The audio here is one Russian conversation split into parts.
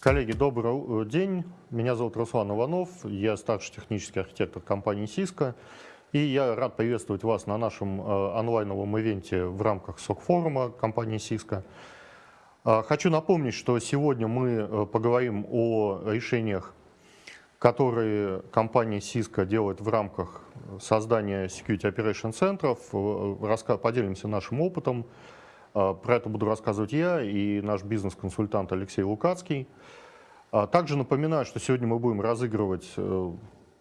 Коллеги, добрый день. Меня зовут Руслан Иванов. Я старший технический архитектор компании Cisco. И я рад приветствовать вас на нашем э, онлайновом ивенте в рамках СОК-форума компании Cisco. Э, хочу напомнить, что сегодня мы э, поговорим о решениях, которые компания Cisco делает в рамках создания Security Operation центров. Поделимся нашим опытом. Про это буду рассказывать я и наш бизнес-консультант Алексей Лукацкий. А также напоминаю, что сегодня мы будем разыгрывать э,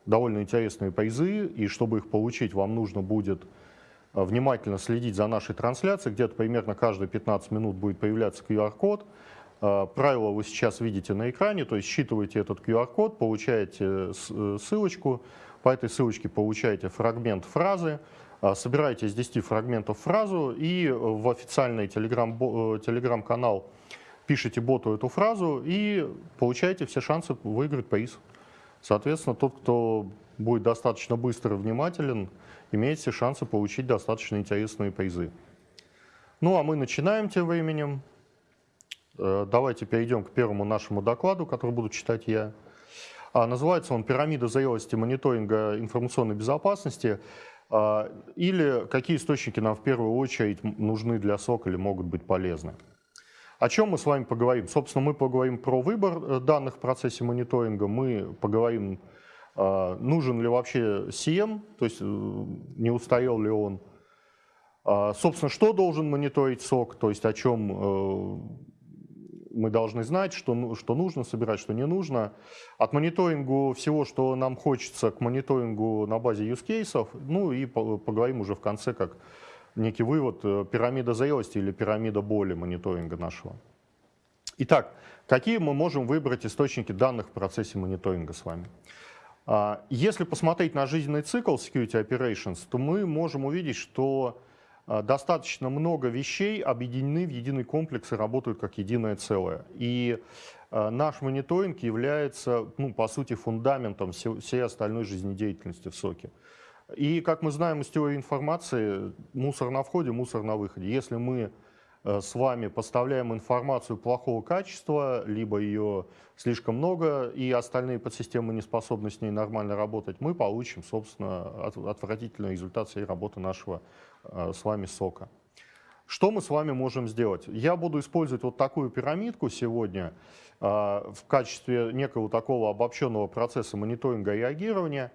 довольно интересные призы, и чтобы их получить, вам нужно будет э, внимательно следить за нашей трансляцией. Где-то примерно каждые 15 минут будет появляться QR-код. Э, правила вы сейчас видите на экране, то есть считываете этот QR-код, получаете ссылочку, по этой ссылочке получаете фрагмент фразы, собираете из 10 фрагментов фразу и в официальный телеграм-канал телеграм пишите боту эту фразу и получаете все шансы выиграть приз. Соответственно, тот, кто будет достаточно быстро и внимателен, имеет все шансы получить достаточно интересные призы. Ну а мы начинаем тем временем. Э, давайте перейдем к первому нашему докладу, который буду читать я. А, называется он «Пирамида зрелости мониторинга информационной безопасности» а, или «Какие источники нам в первую очередь нужны для СОК или могут быть полезны». О чем мы с вами поговорим? Собственно, мы поговорим про выбор э, данных в процессе мониторинга, мы поговорим, а, нужен ли вообще CM, то есть э, не устарел ли он. А, собственно, что должен мониторить сок, то есть о чем э, мы должны знать, что, ну, что нужно собирать, что не нужно. От мониторингу всего, что нам хочется, к мониторингу на базе use cases, ну и поговорим уже в конце, как некий вывод, э, пирамида зрелости или пирамида боли мониторинга нашего. Итак, какие мы можем выбрать источники данных в процессе мониторинга с вами? А, если посмотреть на жизненный цикл Security Operations, то мы можем увидеть, что достаточно много вещей объединены в единый комплекс и работают как единое целое. И а, наш мониторинг является, ну, по сути, фундаментом всей остальной жизнедеятельности в СОКе. И, как мы знаем из теории информации, мусор на входе, мусор на выходе. Если мы э, с вами поставляем информацию плохого качества, либо ее слишком много, и остальные подсистемы не способны с ней нормально работать, мы получим, собственно, отвратительный результат всей работы нашего с вами сока. Что мы с вами можем сделать? Я буду использовать вот такую пирамидку сегодня э, в качестве некого такого обобщенного процесса мониторинга и реагирования.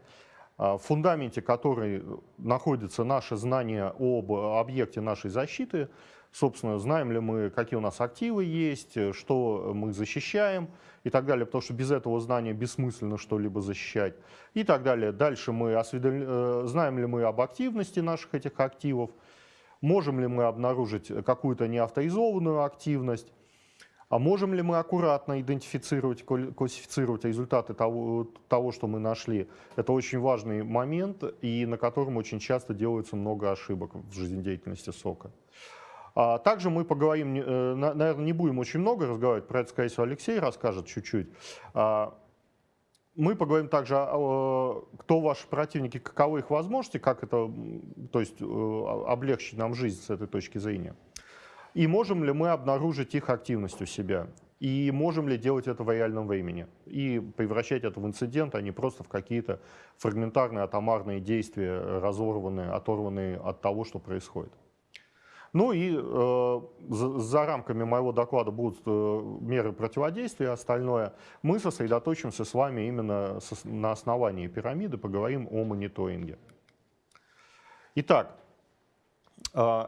А, в фундаменте которой находится наше знание об объекте нашей защиты, собственно, знаем ли мы, какие у нас активы есть, что мы защищаем и так далее, потому что без этого знания бессмысленно что-либо защищать и так далее. Дальше мы осведом... Э, знаем ли мы об активности наших этих активов, можем ли мы обнаружить какую-то неавторизованную активность, а можем ли мы аккуратно идентифицировать, классифицировать результаты того, того, что мы нашли? Это очень важный момент, и на котором очень часто делается много ошибок в жизнедеятельности сока. А также мы поговорим, э, наверное, не будем очень много разговаривать, про это, скорее всего, Алексей расскажет чуть-чуть. А, мы поговорим также, кто ваши противники, каковы их возможности, как это, то есть э, облегчить нам жизнь с этой точки зрения. И можем ли мы обнаружить их активность у себя? И можем ли делать это в реальном времени? И превращать это в инцидент, а не просто в какие-то фрагментарные, атомарные действия, разорванные, оторванные от того, что происходит. Ну и э, за, за рамками моего доклада будут э, меры противодействия, остальное. Мы сосредоточимся с вами именно со, на основании пирамиды, поговорим о мониторинге. Итак, э,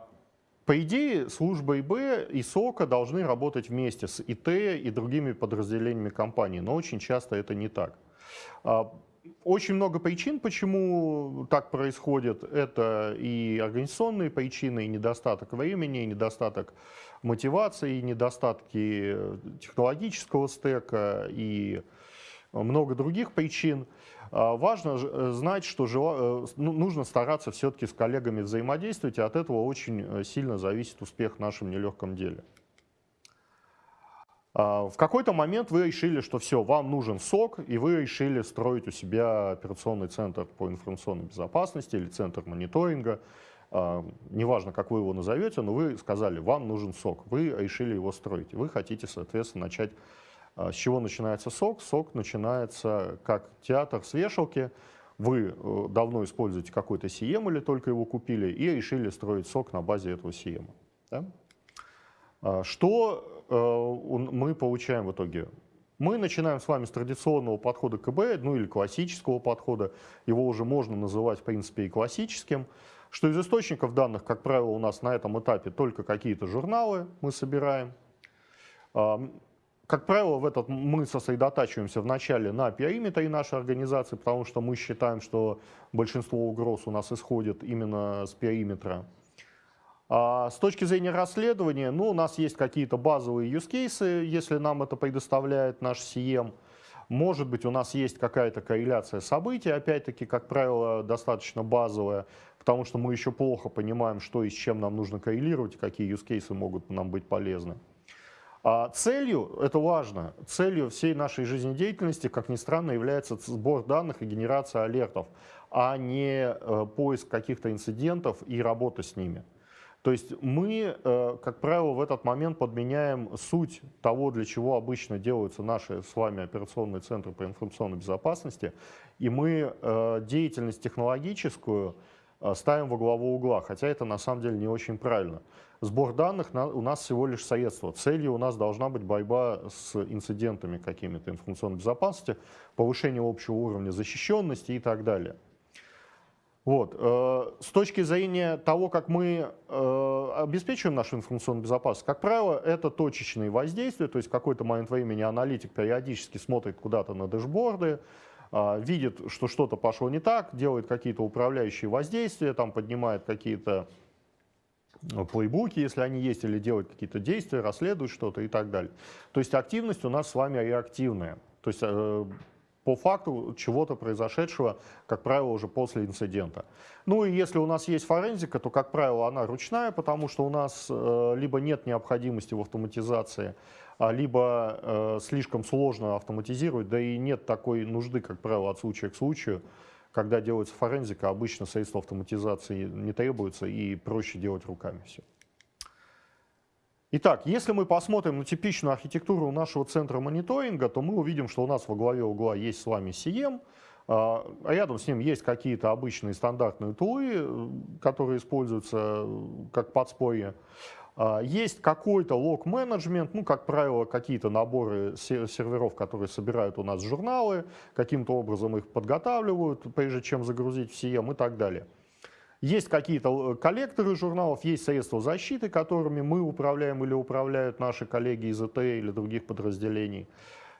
по идее, служба ИБ и СОКа должны работать вместе с ИТ и другими подразделениями компании, но очень часто это не так. Очень много причин, почему так происходит. Это и организационные причины, и недостаток времени, и недостаток мотивации, и недостатки технологического стека, и много других причин. А, важно э, знать, что э, ну, нужно стараться все-таки с коллегами взаимодействовать, и от этого очень э, сильно зависит успех в нашем нелегком деле. А, в какой-то момент вы решили, что все, вам нужен сок, и вы решили строить у себя операционный центр по информационной безопасности или центр мониторинга. А, неважно, как вы его назовете, но вы сказали, вам нужен сок, вы решили его строить. Вы хотите, соответственно, начать С чего начинается сок? Сок начинается как театр с вешалки. Вы давно используете какой-то CM или только его купили и решили строить сок на базе этого CM. Да? Что мы получаем в итоге? Мы начинаем с вами с традиционного подхода КБ, ну или классического подхода, его уже можно называть в принципе и классическим, что из источников данных, как правило, у нас на этом этапе только какие-то журналы мы собираем. Как правило, в этот мы сосредотачиваемся вначале на периметре нашей организации, потому что мы считаем, что большинство угроз у нас исходит именно с периметра. А с точки зрения расследования, ну, у нас есть какие-то базовые use cases, если нам это предоставляет наш CM. Может быть, у нас есть какая-то корреляция событий, опять-таки, как правило, достаточно базовая, потому что мы еще плохо понимаем, что и с чем нам нужно коррелировать, какие use cases могут нам быть полезны. А целью, это важно, целью всей нашей жизнедеятельности, как ни странно, является сбор данных и генерация алертов, а не э, поиск каких-то инцидентов и работа с ними. То есть мы, э, как правило, в этот момент подменяем суть того, для чего обычно делаются наши с вами операционные центры по информационной безопасности, и мы э, деятельность технологическую э, ставим во главу угла, хотя это на самом деле не очень правильно. Сбор данных у нас всего лишь средство. Целью у нас должна быть борьба с инцидентами какими-то информационной безопасности, повышение общего уровня защищенности и так далее. Вот. Э, с точки зрения того, как мы э, обеспечиваем нашу информационную безопасность, как правило, это точечные воздействия, то есть какой-то момент времени аналитик периодически смотрит куда-то на дэшборды, э, видит, что что-то пошло не так, делает какие-то управляющие воздействия, там поднимает какие-то плейбуки, если они есть, или делает какие-то действия, расследует что-то и так далее. То есть активность у нас с вами реактивная. То есть по факту чего-то произошедшего, как правило, уже после инцидента. Ну и если у нас есть форензика, то, как правило, она ручная, потому что у нас э, либо нет необходимости в автоматизации, а либо э, слишком сложно автоматизировать, да и нет такой нужды, как правило, от случая к случаю. Когда делается форензика, обычно средства автоматизации не требуются и проще делать руками все. Итак, если мы посмотрим на типичную архитектуру нашего центра мониторинга, то мы увидим, что у нас во главе угла есть с вами CM, а рядом с ним есть какие-то обычные стандартные тулы, которые используются как подспорье. А, есть какой-то лог-менеджмент, ну, как правило, какие-то наборы серверов, которые собирают у нас журналы, каким-то образом их подготавливают, прежде чем загрузить в CM и так далее. Есть какие-то э, коллекторы журналов, есть средства защиты, которыми мы управляем или управляют наши коллеги из ЭТ или других подразделений.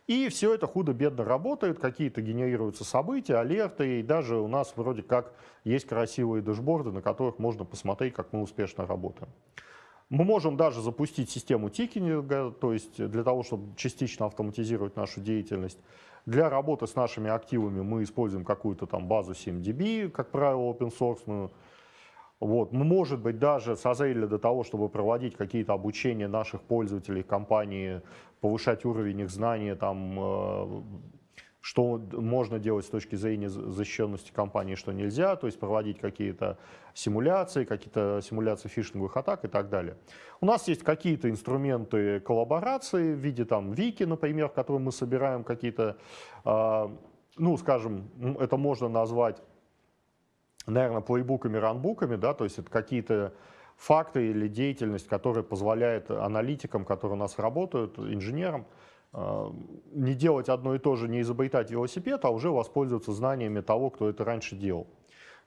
И все это худо-бедно работает, какие-то генерируются события, алерты, и даже у нас вроде как есть красивые дэшборды, на которых можно посмотреть, как мы успешно работаем. Мы можем даже запустить систему тикинга, то есть для того, чтобы частично автоматизировать нашу деятельность. Для работы с нашими активами мы используем какую-то там базу 7DB, как правило, open source. Вот. Может быть, даже созрели до того, чтобы проводить какие-то обучения наших пользователей компании, повышать уровень их знания, там, э, что можно делать с точки зрения защищенности компании, что нельзя, то есть проводить какие-то симуляции, какие-то симуляции фишинговых атак и так далее. У нас есть какие-то инструменты коллаборации в виде там вики, например, в котором мы собираем какие-то, э, ну, скажем, это можно назвать наверное, плейбуками, ранбуками, да, то есть это какие-то факты или деятельность, которая позволяет аналитикам, которые у нас работают, инженерам, э, не делать одно и то же, не изобретать велосипед, а уже воспользоваться знаниями того, кто это раньше делал.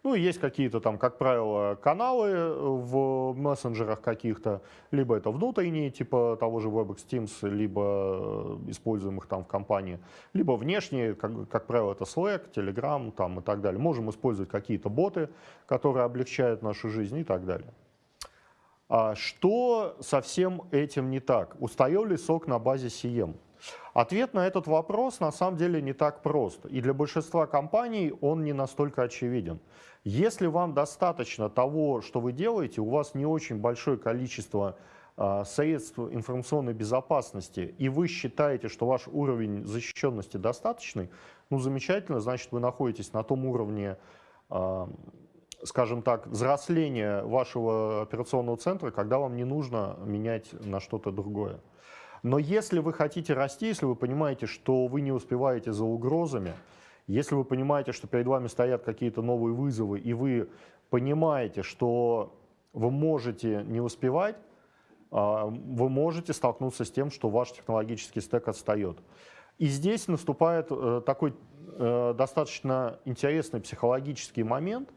Ну, есть какие-то там, как правило, каналы в мессенджерах каких-то, либо это внутренние, типа того же WebEx Teams, либо э, используемых там в компании, либо внешние, как, как правило, это Slack, Telegram там и так далее. Можем использовать какие-то боты, которые облегчают нашу жизнь и так далее. А что со всем этим не так? Устарел ли сок на базе CM? Ответ на этот вопрос на самом деле не так прост, и для большинства компаний он не настолько очевиден. Если вам достаточно того, что вы делаете, у вас не очень большое количество э, средств информационной безопасности, и вы считаете, что ваш уровень защищенности достаточный, ну замечательно, значит вы находитесь на том уровне, э, скажем так, взросления вашего операционного центра, когда вам не нужно менять на что-то другое. Но если вы хотите расти, если вы понимаете, что вы не успеваете за угрозами, если вы понимаете, что перед вами стоят какие-то новые вызовы, и вы понимаете, что вы можете не успевать, а, вы можете столкнуться с тем, что ваш технологический стек отстает. И здесь наступает э, такой э, достаточно интересный психологический момент.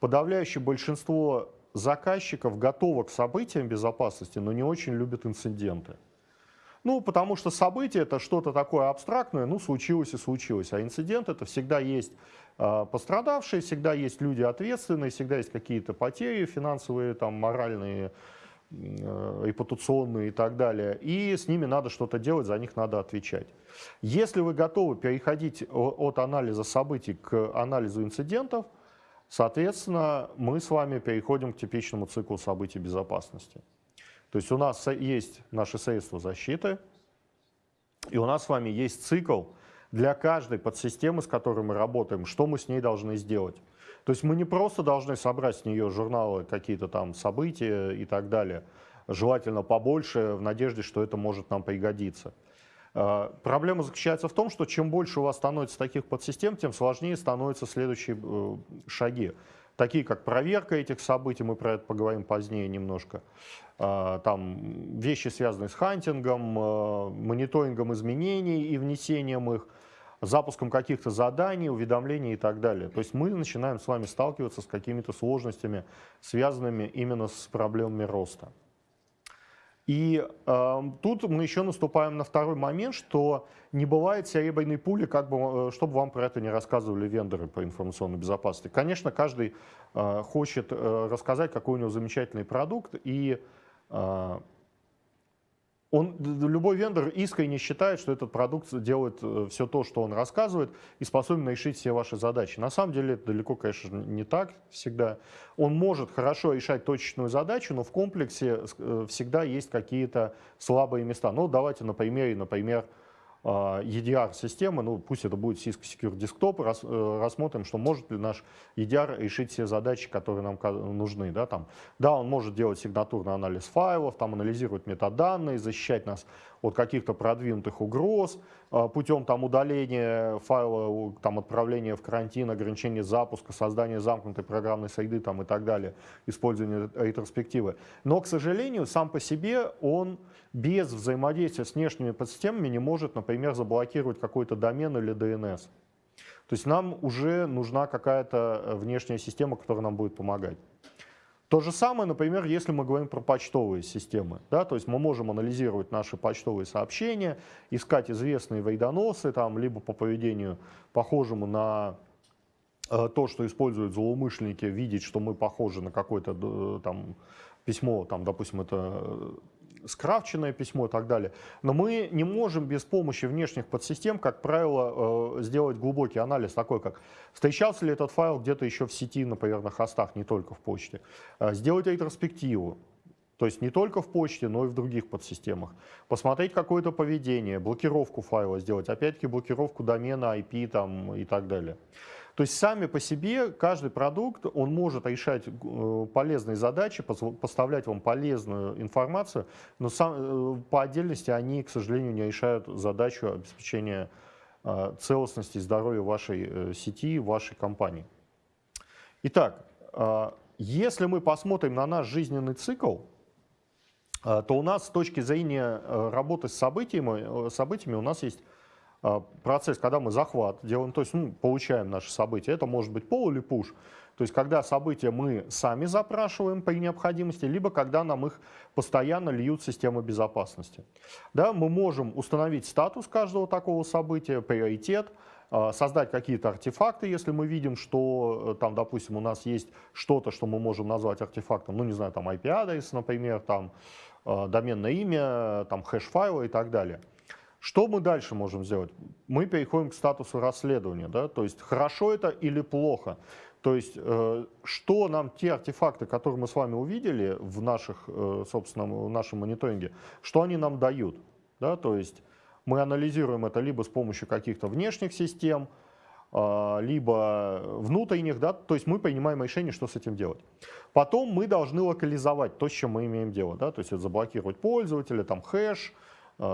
Подавляющее большинство заказчиков готово к событиям безопасности, но не очень любят инциденты. Ну, потому что событие это что-то такое абстрактное, ну, случилось и случилось. А инцидент это всегда есть э, пострадавшие, всегда есть люди ответственные, всегда есть какие-то потери финансовые, там, моральные, э, репутационные и так далее. И с ними надо что-то делать, за них надо отвечать. Если вы готовы переходить от анализа событий к анализу инцидентов, соответственно, мы с вами переходим к типичному циклу событий безопасности. То есть у нас есть наши средства защиты, и у нас с вами есть цикл для каждой подсистемы, с которой мы работаем, что мы с ней должны сделать. То есть мы не просто должны собрать с нее журналы, какие-то там события и так далее, желательно побольше, в надежде, что это может нам пригодиться. А, проблема заключается в том, что чем больше у вас становится таких подсистем, тем сложнее становятся следующие э, шаги такие как проверка этих событий, мы про это поговорим позднее немножко, а, там вещи, связанные с хантингом, а, мониторингом изменений и внесением их, запуском каких-то заданий, уведомлений и так далее. То есть мы начинаем с вами сталкиваться с какими-то сложностями, связанными именно с проблемами роста. И э, тут мы еще наступаем на второй момент, что не бывает серебряной пули, как бы, э, чтобы вам про это не рассказывали вендоры по информационной безопасности. Конечно, каждый э, хочет э, рассказать, какой у него замечательный продукт, и э, он, любой вендор искренне считает, что этот продукт делает э, все то, что он рассказывает, и способен решить все ваши задачи. На самом деле это далеко, конечно, не так всегда. Он может хорошо решать точечную задачу, но в комплексе э, всегда есть какие-то слабые места. Ну, давайте на примере, например, а, EDR-системы, ну пусть это будет Cisco Secure Desktop, рас, э, рассмотрим, что может ли наш EDR решить все задачи, которые нам нужны. Да, там, да, он может делать сигнатурный анализ файлов, там, анализировать метаданные, защищать нас от каких-то продвинутых угроз, а, путем там, удаления файла, там, отправления в карантин, ограничения запуска, создания замкнутой программной среды там, и так далее, использования ретроспективы. Но, к сожалению, сам по себе он без взаимодействия с внешними подсистемами не может, например, заблокировать какой-то домен или DNS. То есть нам уже нужна какая-то э, внешняя система, которая нам будет помогать. То же самое, например, если мы говорим про почтовые системы. Да, то есть мы можем анализировать наши почтовые сообщения, искать известные вейдоносы, там, либо по поведению похожему на э, то, что используют злоумышленники, видеть, что мы похожи на какое-то э, там письмо, там, допустим, это скрафченное письмо и так далее. Но мы не можем без помощи внешних подсистем, как правило, э, сделать глубокий анализ, такой как встречался ли этот файл где-то еще в сети, например, на хостах, не только в почте. Э, сделать ретроспективу, то есть не только в почте, но и в других подсистемах. Посмотреть какое-то поведение, блокировку файла сделать, опять-таки блокировку домена, IP там, и так далее. То есть сами по себе каждый продукт, он может решать э, полезные задачи, поставлять вам полезную информацию, но сам, э, по отдельности они, к сожалению, не решают задачу обеспечения э, целостности и здоровья вашей сети, вашей компании. Итак, если мы посмотрим на наш жизненный цикл, то у нас с точки зрения работы с событиями, событиями у нас есть процесс, когда мы захват делаем, то есть ну, получаем наши события, это может быть пол или пуш, то есть когда события мы сами запрашиваем при необходимости, либо когда нам их постоянно льют системы безопасности. Да, мы можем установить статус каждого такого события, приоритет, а, создать какие-то артефакты, если мы видим, что э, там, допустим, у нас есть что-то, что мы можем назвать артефактом, ну, не знаю, там IP-адрес, например, там, а, доменное имя, там, хэш-файлы и так далее. Что мы дальше можем сделать? Мы переходим к статусу расследования. Да? То есть хорошо это или плохо. То есть э, что нам те артефакты, которые мы с вами увидели в, наших, э, собственно, в нашем мониторинге, что они нам дают? Да? То есть мы анализируем это либо с помощью каких-то внешних систем, э, либо внутренних, да? то есть мы принимаем решение, что с этим делать. Потом мы должны локализовать то, с чем мы имеем дело. Да? То есть это заблокировать пользователя, там хэш,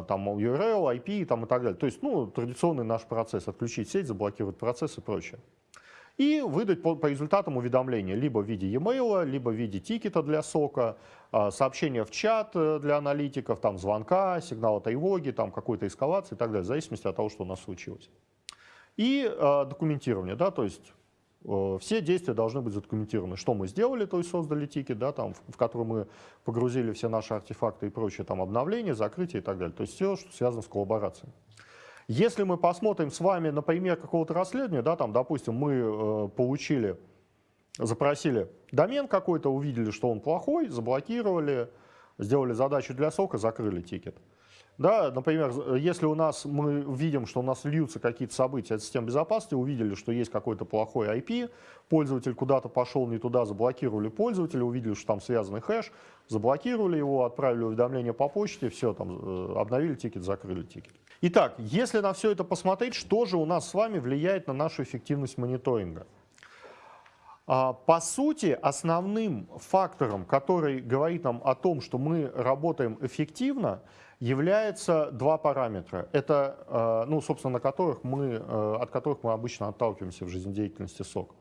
там URL, IP там, и так далее. То есть, ну, традиционный наш процесс, отключить сеть, заблокировать процесс и прочее. И выдать по, по результатам уведомления либо в виде e-mail, либо в виде тикета для сока, э, сообщения в чат для аналитиков, там звонка, сигнала тревоги, там какой-то эскалации и так далее, в зависимости от того, что у нас случилось. И документирование, да, то есть Э, все действия должны быть задокументированы. Что мы сделали, то есть создали тикет, да, там, в который мы погрузили все наши артефакты и прочее, там, обновления, закрытие и так далее. То есть все, что связано с коллаборацией. Если мы посмотрим с вами на пример какого-то расследования, да, там, допустим, мы э, получили, запросили домен какой-то, увидели, что он плохой, заблокировали, сделали задачу для сока, закрыли тикет. Да, например, если у нас мы видим, что у нас льются какие-то события от системы безопасности, увидели, что есть какой-то плохой IP, пользователь куда-то пошел не туда, заблокировали пользователя, увидели, что там связанный хэш, заблокировали его, отправили уведомление по почте, все, там э, обновили ticket, закрыли ticket. Итак, если на все это посмотреть, что же у нас с вами влияет на нашу эффективность мониторинга? А, по сути, основным фактором, который говорит нам о том, что мы работаем эффективно, является два параметра. Это, э, ну, собственно, на которых мы, э, от которых мы обычно отталкиваемся в жизнедеятельности SOC.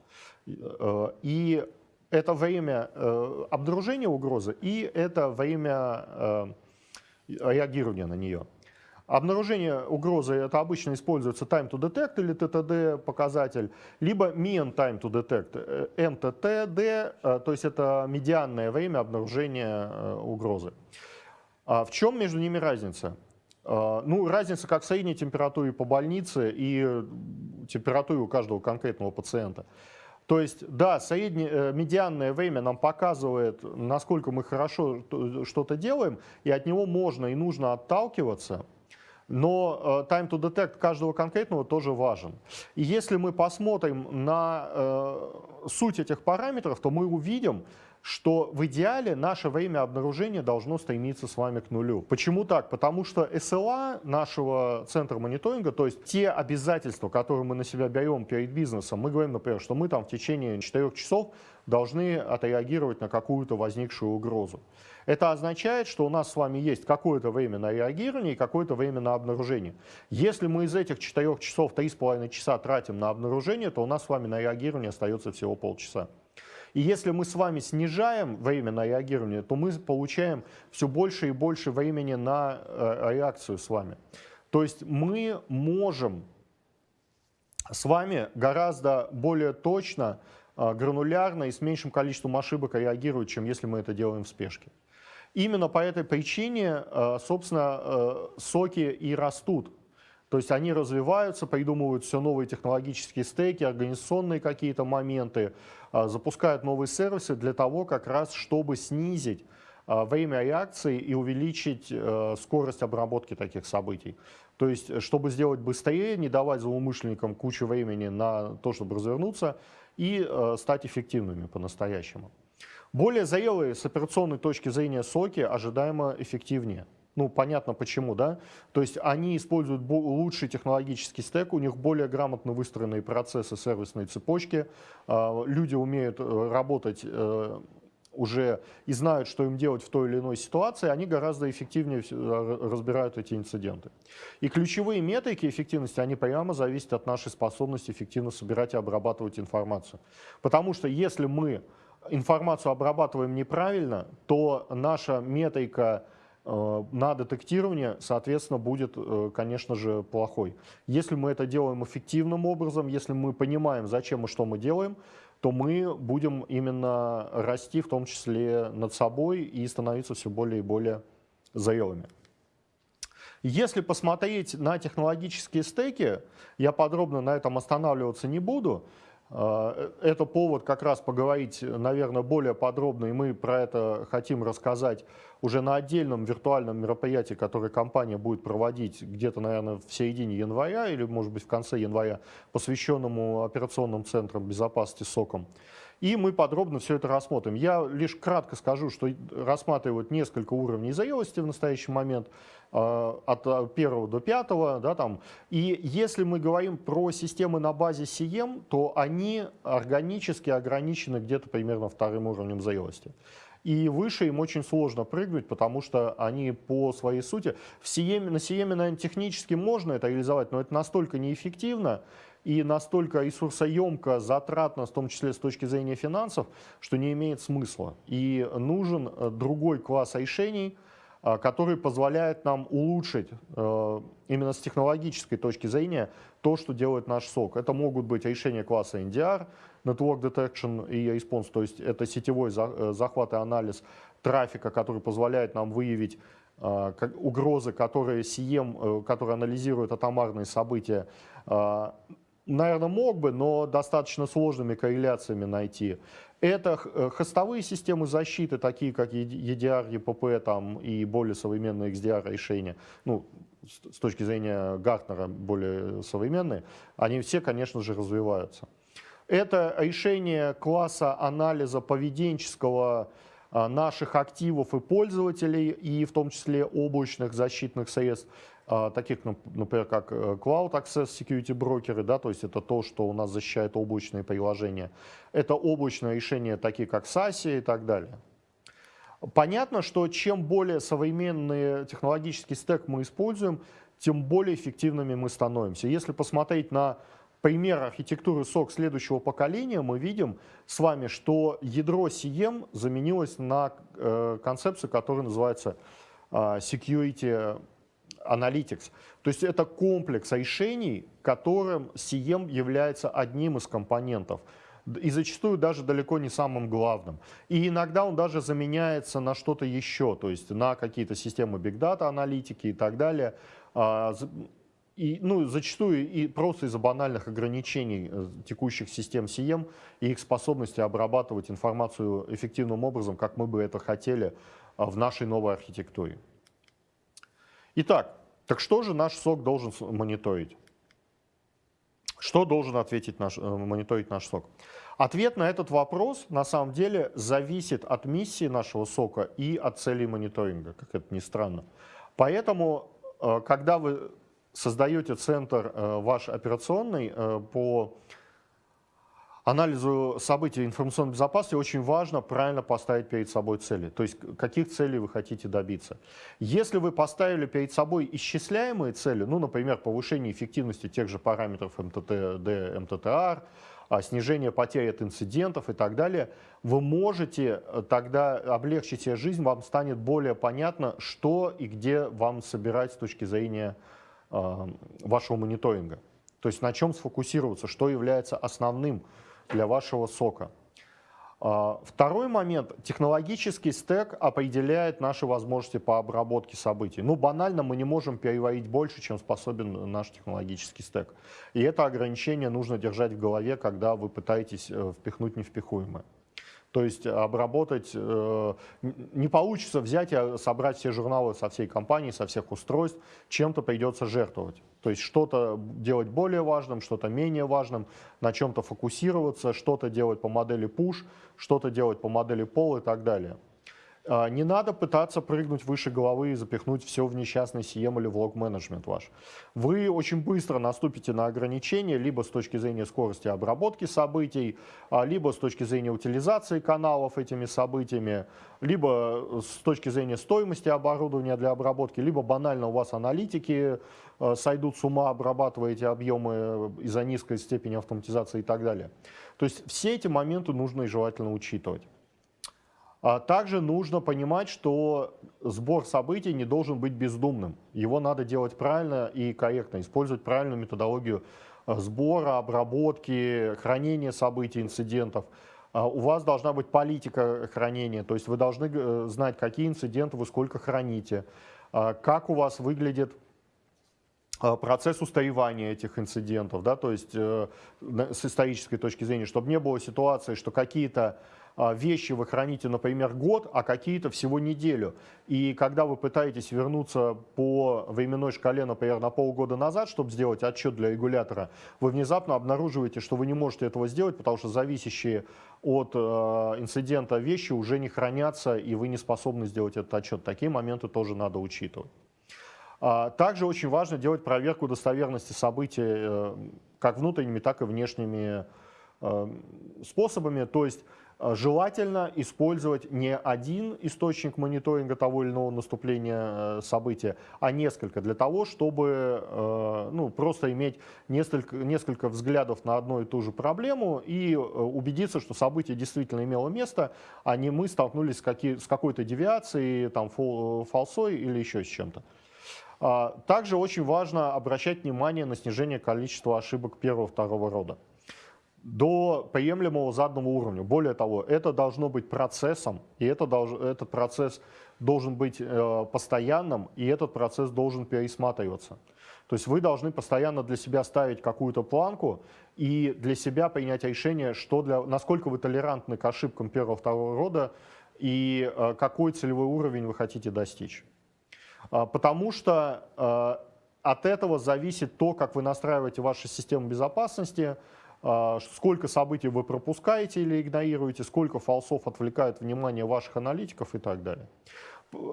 Э, и это время обнаружения угрозы и это время реагирования на нее. Обнаружение угрозы это обычно используется time to detect или TTD показатель, либо mean time to detect, MTTD, то есть это медианное время обнаружения угрозы. А в чем между ними разница? А, ну, разница как в средней температуре по больнице и температуре у каждого конкретного пациента. То есть, да, среднее, э, медианное время нам показывает, насколько мы хорошо что-то делаем, и от него можно и нужно отталкиваться, но э, time to detect каждого конкретного тоже важен. И если мы посмотрим на э, суть этих параметров, то мы увидим, что в идеале наше время обнаружения должно стремиться с вами к нулю. Почему так? Потому что SLA нашего центра мониторинга, то есть те обязательства, которые мы на себя берем перед бизнесом, мы говорим, например, что мы там в течение 4 часов должны отреагировать на какую-то возникшую угрозу. Это означает, что у нас с вами есть какое-то время на реагирование и какое-то время на обнаружение. Если мы из этих 4 часов 3,5 часа тратим на обнаружение, то у нас с вами на реагирование остается всего полчаса. И если мы с вами снижаем время на реагирование, то мы получаем все больше и больше времени на э, реакцию с вами. То есть мы можем с вами гораздо более точно, э, гранулярно и с меньшим количеством ошибок реагировать, чем если мы это делаем в спешке. Именно по этой причине, э, собственно, соки и растут то есть они развиваются, придумывают все новые технологические стеки, организационные какие-то моменты, запускают новые сервисы для того, как раз, чтобы снизить а, время реакции и увеличить э, скорость обработки таких событий. То есть, чтобы сделать быстрее, не давать злоумышленникам кучу времени на то, чтобы развернуться и э, стать эффективными по-настоящему. Более зрелые с операционной точки зрения соки ожидаемо эффективнее. Ну, понятно почему, да? То есть они используют лучший технологический стек, у них более грамотно выстроенные процессы сервисной цепочки, а, люди умеют э, работать э, уже и знают, что им делать в той или иной ситуации, они гораздо эффективнее разбирают эти инциденты. И ключевые метрики эффективности, они прямо зависят от нашей способности эффективно собирать и обрабатывать информацию. Потому что если мы информацию обрабатываем неправильно, то наша метрика на детектирование, соответственно, будет, э, конечно же, плохой. Если мы это делаем эффективным образом, если мы понимаем, зачем и что мы делаем, то мы будем именно расти, в том числе над собой, и становиться все более и более зрелыми. Если посмотреть на технологические стеки, я подробно на этом останавливаться не буду, э, это повод как раз поговорить, наверное, более подробно, и мы про это хотим рассказать уже на отдельном виртуальном мероприятии, которое компания будет проводить где-то, наверное, в середине января или, может быть, в конце января, посвященному операционным центрам безопасности СОКом. И мы подробно все это рассмотрим. Я лишь кратко скажу, что рассматривают несколько уровней зрелости в настоящий момент, а, от первого до пятого. Да, там. И если мы говорим про системы на базе CM, то они органически ограничены где-то примерно вторым уровнем зрелости. и выше им очень сложно прыгнуть, потому что они по своей сути, в Сиеме, на Сиеме, наверное, технически можно это реализовать, но это настолько неэффективно, и настолько ресурсоемко, затратно, в том числе с точки зрения финансов, что не имеет смысла. И нужен э, другой класс решений, э, который позволяет нам улучшить э, именно с технологической точки зрения то, что делает наш сок. Это могут быть решения класса NDR, Network Detection и Response, то есть это сетевой захват и анализ трафика, который позволяет нам выявить угрозы, которые CM, которые анализируют атомарные события, наверное, мог бы, но достаточно сложными корреляциями найти. Это э, хостовые системы защиты, такие как EDR, EPP там, и более современные XDR решения, ну, с точки зрения Гартнера более современные, они все, конечно же, развиваются. Это решение класса анализа поведенческого а, наших активов и пользователей, и в том числе облачных защитных средств. А, таких, например, как э, Cloud Access Security брокеры, да, то есть это то, что у нас защищает облачные приложения. Это облачные решения, такие как SASE и так далее. Понятно, что чем более современный технологический стек мы используем, тем более эффективными мы становимся. Если посмотреть на пример архитектуры SOC следующего поколения, мы видим с вами, что ядро CM заменилось на э, концепцию, которая называется э, Security Analytics. То есть это комплекс решений, которым CM является одним из компонентов. И зачастую даже далеко не самым главным. И иногда он даже заменяется на что-то еще, то есть на какие-то системы Big Data аналитики и так далее. А, и, ну, зачастую и просто из-за банальных ограничений э, текущих систем CM и их способности обрабатывать информацию эффективным образом, как мы бы это хотели а, в нашей новой архитектуре. Итак, так что же наш сок должен мониторить? Что должен ответить наш, э, мониторить наш сок? Ответ на этот вопрос на самом деле зависит от миссии нашего сока и от целей мониторинга, как это ни странно. Поэтому, э, когда вы создаете центр э, ваш операционный по анализу событий информационной безопасности очень важно правильно поставить перед собой цели. То есть каких целей вы хотите добиться. Если вы поставили перед собой исчисляемые цели, ну, например, повышение эффективности тех же параметров МТТ, МТТР, а, снижение потерь от инцидентов и так далее, вы можете э, тогда облегчить себе жизнь, вам станет более понятно, что и где вам собирать с точки зрения э, вашего мониторинга. То есть на чем сфокусироваться, что является основным для вашего сока. А, второй момент. Технологический стек определяет наши возможности по обработке событий. Ну, банально мы не можем переварить больше, чем способен наш технологический стек. И это ограничение нужно держать в голове, когда вы пытаетесь э, впихнуть невпихуемое. То есть обработать, э, не получится взять и собрать все журналы со всей компании, со всех устройств, чем-то придется жертвовать. То есть что-то делать более важным, что-то менее важным, на чем-то фокусироваться, что-то делать по модели push, что-то делать по модели pull и так далее. А, не надо пытаться прыгнуть выше головы и запихнуть все в несчастный CM или в лог-менеджмент ваш. Вы очень быстро наступите на ограничения, либо с точки зрения скорости обработки событий, а, либо с точки зрения утилизации каналов этими событиями, либо с точки зрения стоимости оборудования для обработки, либо банально у вас аналитики а, сойдут с ума, обрабатывая эти объемы из-за низкой степени автоматизации и так далее. То есть все эти моменты нужно и желательно учитывать. А также нужно понимать, что сбор событий не должен быть бездумным. Его надо делать правильно и корректно, использовать правильную методологию э, сбора, обработки, хранения событий, инцидентов. А у вас должна быть политика хранения, то есть вы должны э, знать, какие инциденты вы сколько храните, а как у вас выглядит процесс устаревания этих инцидентов, да, то есть э, с исторической точки зрения, чтобы не было ситуации, что какие-то вещи вы храните, например, год, а какие-то всего неделю. И когда вы пытаетесь вернуться по временной шкале, например, на полгода назад, чтобы сделать отчет для регулятора, вы внезапно обнаруживаете, что вы не можете этого сделать, потому что зависящие от э, инцидента вещи уже не хранятся, и вы не способны сделать этот отчет. Такие моменты тоже надо учитывать. А, также очень важно делать проверку достоверности событий э, как внутренними, так и внешними способами. То есть Э, желательно использовать не один источник мониторинга того или иного наступления э, события, а несколько, для того, чтобы э, ну, просто иметь несколько, несколько взглядов на одну и ту же проблему и убедиться, что событие действительно имело место, а не мы столкнулись с, с какой-то девиацией, там, фалсой или еще с чем-то. А, также очень важно обращать внимание на снижение количества ошибок первого-второго рода до приемлемого заданного уровня. Более того, это должно быть процессом, и это долж, этот процесс должен быть э, постоянным, и этот процесс должен пересматриваться. То есть вы должны постоянно для себя ставить какую-то планку и для себя принять решение, что для, насколько вы толерантны к ошибкам первого-второго рода и э, какой целевой уровень вы хотите достичь. Э, потому что э, от этого зависит то, как вы настраиваете вашу систему безопасности, сколько событий вы пропускаете или игнорируете, сколько фалсов отвлекает внимание ваших аналитиков и так далее.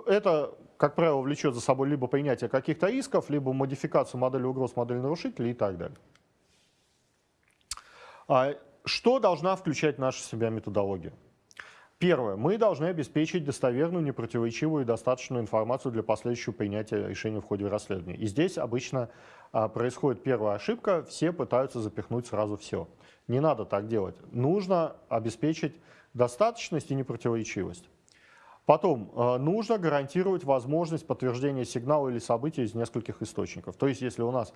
Это, как правило, влечет за собой либо принятие каких-то рисков, либо модификацию модели угроз, модели нарушителей и так далее. А что должна включать наша себя методология? Первое. Мы должны обеспечить достоверную, непротиворечивую и достаточную информацию для последующего принятия решения в ходе расследования. И здесь обычно а, происходит первая ошибка, все пытаются запихнуть сразу все. Не надо так делать. Нужно обеспечить достаточность и непротиворечивость. Потом, а, нужно гарантировать возможность подтверждения сигнала или события из нескольких источников. То есть, если у нас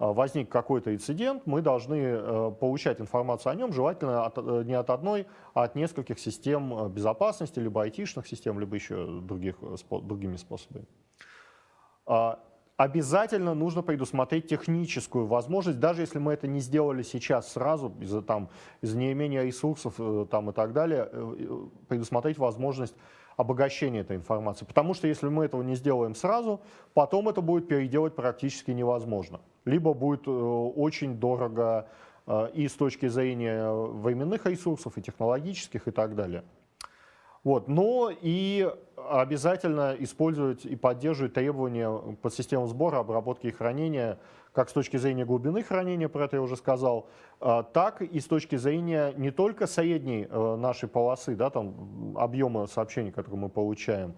возник какой-то инцидент, мы должны э, получать информацию о нем, желательно от, э, не от одной, а от нескольких систем э, безопасности, либо айтишных систем, либо еще других, другими способами. А, обязательно нужно предусмотреть техническую возможность, даже если мы это не сделали сейчас сразу, из-за из неимения ресурсов там, и так далее, предусмотреть возможность обогащения этой информации. Потому что если мы этого не сделаем сразу, потом это будет переделать практически невозможно. Либо будет э, очень дорого э, и с точки зрения временных ресурсов, и технологических, и так далее. Вот. Но и обязательно использовать и поддерживать требования под систему сбора, обработки и хранения, как с точки зрения глубины хранения, про это я уже сказал, а, так и с точки зрения не только средней э, нашей полосы, да, там, объема сообщений, которые мы получаем,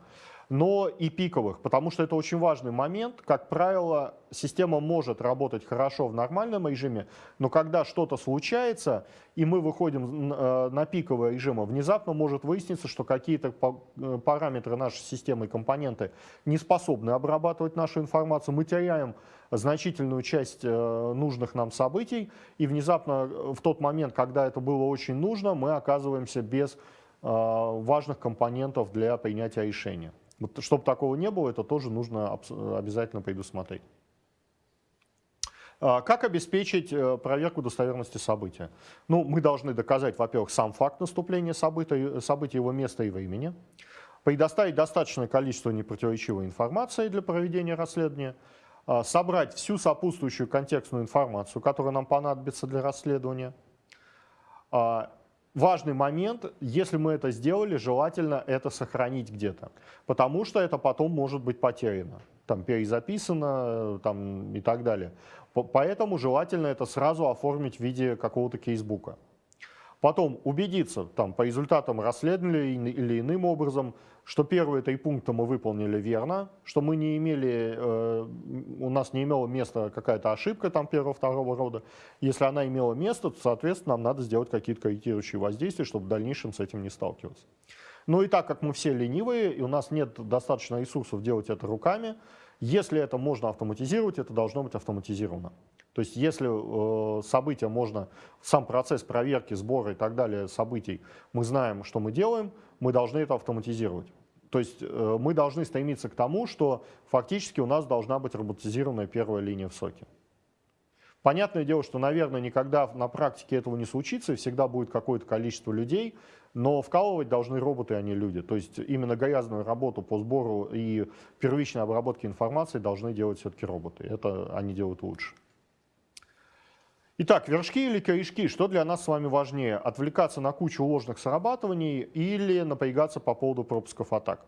но и пиковых, потому что это очень важный момент. Как правило, система может работать хорошо в нормальном режиме, но когда что-то случается, и мы выходим э, на пиковый режим, внезапно может выясниться, что какие-то э, параметры нашей системы и компоненты не способны обрабатывать нашу информацию, мы теряем значительную часть э, нужных нам событий, и внезапно в тот момент, когда это было очень нужно, мы оказываемся без важных компонентов для принятия решения. Вот, чтобы такого не было, это тоже нужно обязательно предусмотреть. А, как обеспечить э, проверку достоверности события? Ну, мы должны доказать, во-первых, сам факт наступления события, события, его места и времени, предоставить достаточное количество непротиворечивой информации для проведения расследования, а, собрать всю сопутствующую контекстную информацию, которая нам понадобится для расследования, а, важный момент, если мы это сделали, желательно это сохранить где-то, потому что это потом может быть потеряно, там перезаписано там, и так далее. Поэтому желательно это сразу оформить в виде какого-то кейсбука. Потом убедиться там, по результатам расследования или иным образом, что первые три пункта мы выполнили верно, что мы не имели, э, у нас не имела места какая-то ошибка там первого-второго рода. Если она имела место, то, соответственно, нам надо сделать какие-то корректирующие воздействия, чтобы в дальнейшем с этим не сталкиваться. Ну и так как мы все ленивые, и у нас нет достаточно ресурсов делать это руками, если это можно автоматизировать, это должно быть автоматизировано. То есть если э, события можно, сам процесс проверки, сбора и так далее событий, мы знаем, что мы делаем, мы должны это автоматизировать. То есть э, мы должны стремиться к тому, что фактически у нас должна быть роботизированная первая линия в соке. Понятное дело, что, наверное, никогда на практике этого не случится, всегда будет какое-то количество людей, но вкалывать должны роботы, а не люди. То есть именно грязную работу по сбору и первичной обработке информации должны делать все-таки роботы. Это они делают лучше. Итак, вершки или корешки, что для нас с вами важнее? Отвлекаться на кучу ложных срабатываний или напрягаться по поводу пропусков атак?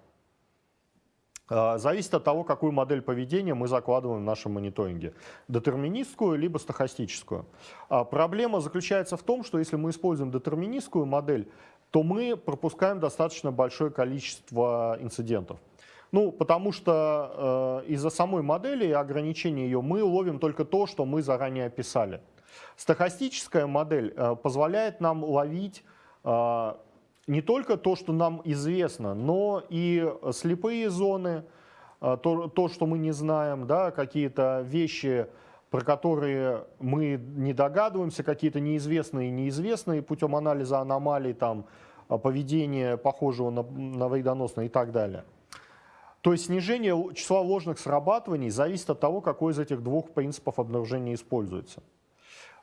а, зависит от того, какую модель поведения мы закладываем в нашем мониторинге. Детерминистскую либо стахастическую. А, проблема заключается в том, что если мы используем детерминистскую модель, то мы пропускаем достаточно большое количество инцидентов. Ну, потому что э, из-за самой модели и ограничения ее мы ловим только то, что мы заранее описали. Стахастическая модель э, позволяет нам ловить э, не только то, что нам известно, но и слепые зоны, э, то, то что мы не знаем, да, какие-то вещи, про которые мы не догадываемся, какие-то неизвестные и неизвестные путем анализа аномалий, там, поведения похожего на, на вредоносное и так далее. То есть снижение числа ложных срабатываний зависит от того, какой из этих двух принципов обнаружения используется.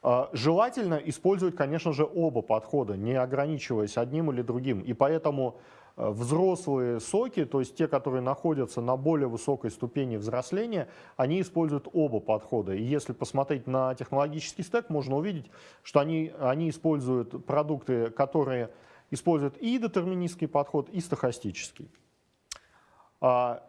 А, желательно использовать, конечно же, оба подхода, не ограничиваясь одним или другим. И поэтому э, взрослые соки, то есть те, которые находятся на более высокой ступени взросления, они используют оба подхода. И если посмотреть на технологический стек, можно увидеть, что они, они используют продукты, которые используют и детерминистский подход, и стохастический. А,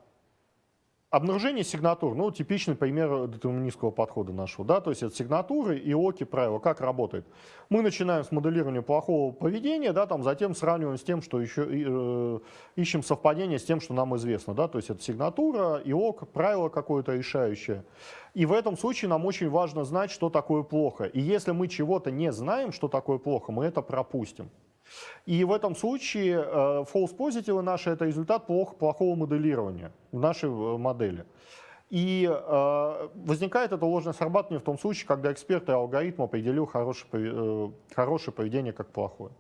Обнаружение сигнатур, ну, типичный пример детерминистского подхода нашего, да, то есть это сигнатуры и оки правила, как работает. Мы начинаем с моделирования плохого поведения, да, там, затем сравниваем с тем, что еще, э, ищем совпадение с тем, что нам известно, да, то есть это сигнатура, и ок, правило какое-то решающее. И в этом случае нам очень важно знать, что такое плохо. И если мы чего-то не знаем, что такое плохо, мы это пропустим. И в этом случае э, false positive наши – это результат плохо, плохого моделирования в нашей э, модели. И э, возникает это ложное срабатывание в том случае, когда эксперт и алгоритм определил хорошее, э, хорошее поведение как плохое.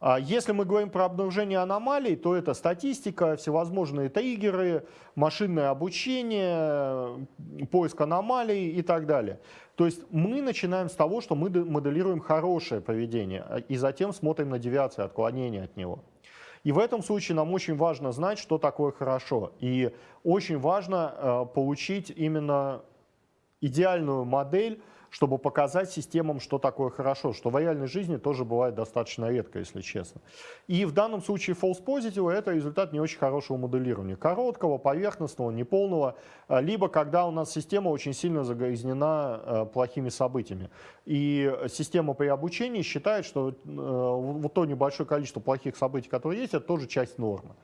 А если мы говорим про обнаружение аномалий, то это статистика, всевозможные триггеры, машинное обучение, поиск аномалий и так далее. То есть мы начинаем с того, что мы моделируем хорошее поведение, а, и затем смотрим на девиации, отклонения от него. И в этом случае нам очень важно знать, что такое хорошо. И очень важно э, получить именно идеальную модель, чтобы показать системам, что такое хорошо, что в реальной жизни тоже бывает достаточно редко, если честно. И в данном случае false positive это результат не очень хорошего моделирования. Короткого, поверхностного, неполного, а, либо когда у нас система очень сильно загрязнена а, плохими событиями. И система при обучении считает, что а, вот то небольшое количество плохих событий, которые есть, это тоже часть нормы.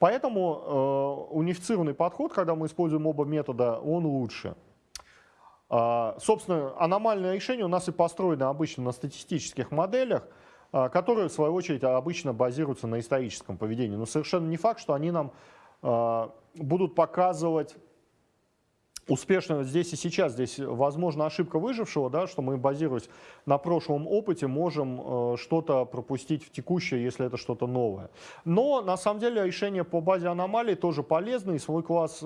Поэтому унифицированный подход, когда мы используем оба метода, он лучше. А, собственно, аномальные решения у нас и построены обычно на статистических моделях, а, которые, в свою очередь, обычно базируются на историческом поведении. Но совершенно не факт, что они нам а, будут показывать успешно здесь и сейчас, здесь возможно ошибка выжившего, да, что мы, базируясь на прошлом опыте, можем что-то пропустить в текущее, если это что-то новое. Но на самом деле решение по базе аномалий тоже полезно, и свой класс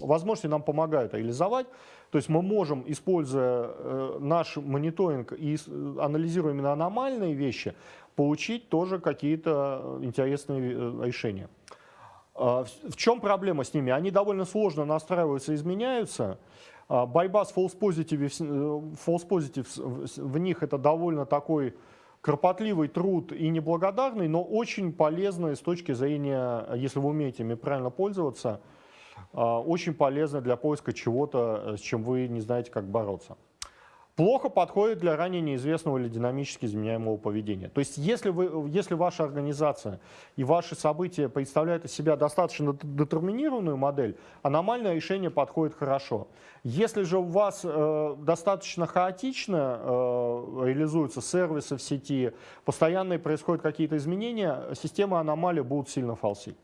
возможности нам помогают реализовать. То есть мы можем, используя э, наш мониторинг и анализируя именно аномальные вещи, получить тоже какие-то интересные э, решения. А, в чем проблема с ними? Они довольно сложно настраиваются, изменяются. А, борьба с false positives, э, false positives в них это довольно такой кропотливый труд и неблагодарный, но очень полезный с точки зрения, если вы умеете ими правильно пользоваться, очень полезно для поиска чего-то, э, с чем вы не знаете, как бороться плохо подходит для ранее неизвестного или динамически изменяемого поведения. То есть если, вы, если ваша организация и ваши события представляют из себя достаточно детерминированную модель, аномальное решение подходит хорошо. Если же у вас э, достаточно хаотично э, реализуются сервисы в сети, постоянно происходят какие-то изменения, системы аномалии будут сильно фалсить.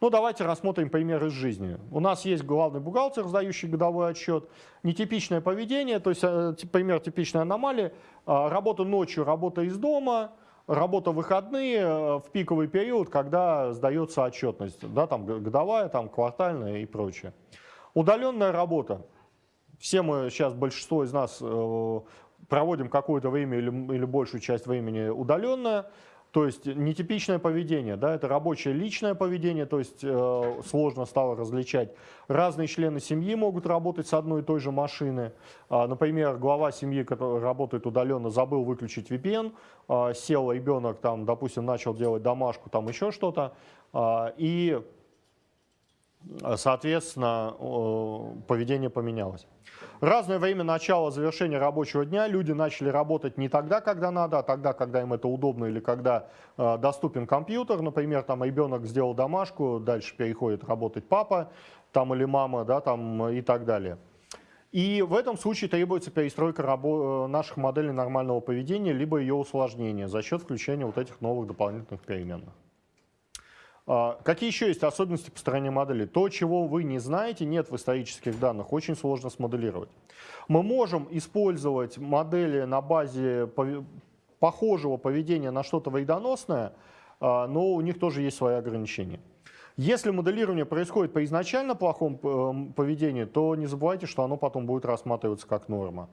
Ну, давайте рассмотрим пример из жизни. У нас есть главный бухгалтер, сдающий годовой отчет. Нетипичное поведение, то есть э, пример типичной аномалии. А, работа ночью, работа из дома, работа выходные э, в пиковый период, когда сдается отчетность. Да, там годовая, там квартальная и прочее. Удаленная работа. Все мы сейчас, большинство из нас, э, проводим какое-то время или, или большую часть времени удаленно. То есть нетипичное поведение, да, это рабочее личное поведение, то есть э, сложно стало различать. Разные члены семьи могут работать с одной и той же машины. А, например, глава семьи, который работает удаленно, забыл выключить VPN, а, сел ребенок, там, допустим, начал делать домашку, там еще что-то, а, и, соответственно, поведение поменялось разное время начала, завершения рабочего дня люди начали работать не тогда, когда надо, а тогда, когда им это удобно или когда э, доступен компьютер. Например, там ребенок сделал домашку, дальше переходит работать папа там, или мама да, там, и так далее. И в этом случае требуется перестройка э, наших моделей нормального поведения, либо ее усложнение за счет включения вот этих новых дополнительных переменных. А, какие еще есть особенности построения модели? То, чего вы не знаете, нет в исторических данных, очень сложно смоделировать. Мы можем использовать модели на базе похожего поведения на что-то вредоносное, а, но у них тоже есть свои ограничения. Если моделирование происходит по изначально плохому эм, поведению, то не забывайте, что оно потом будет рассматриваться как норма.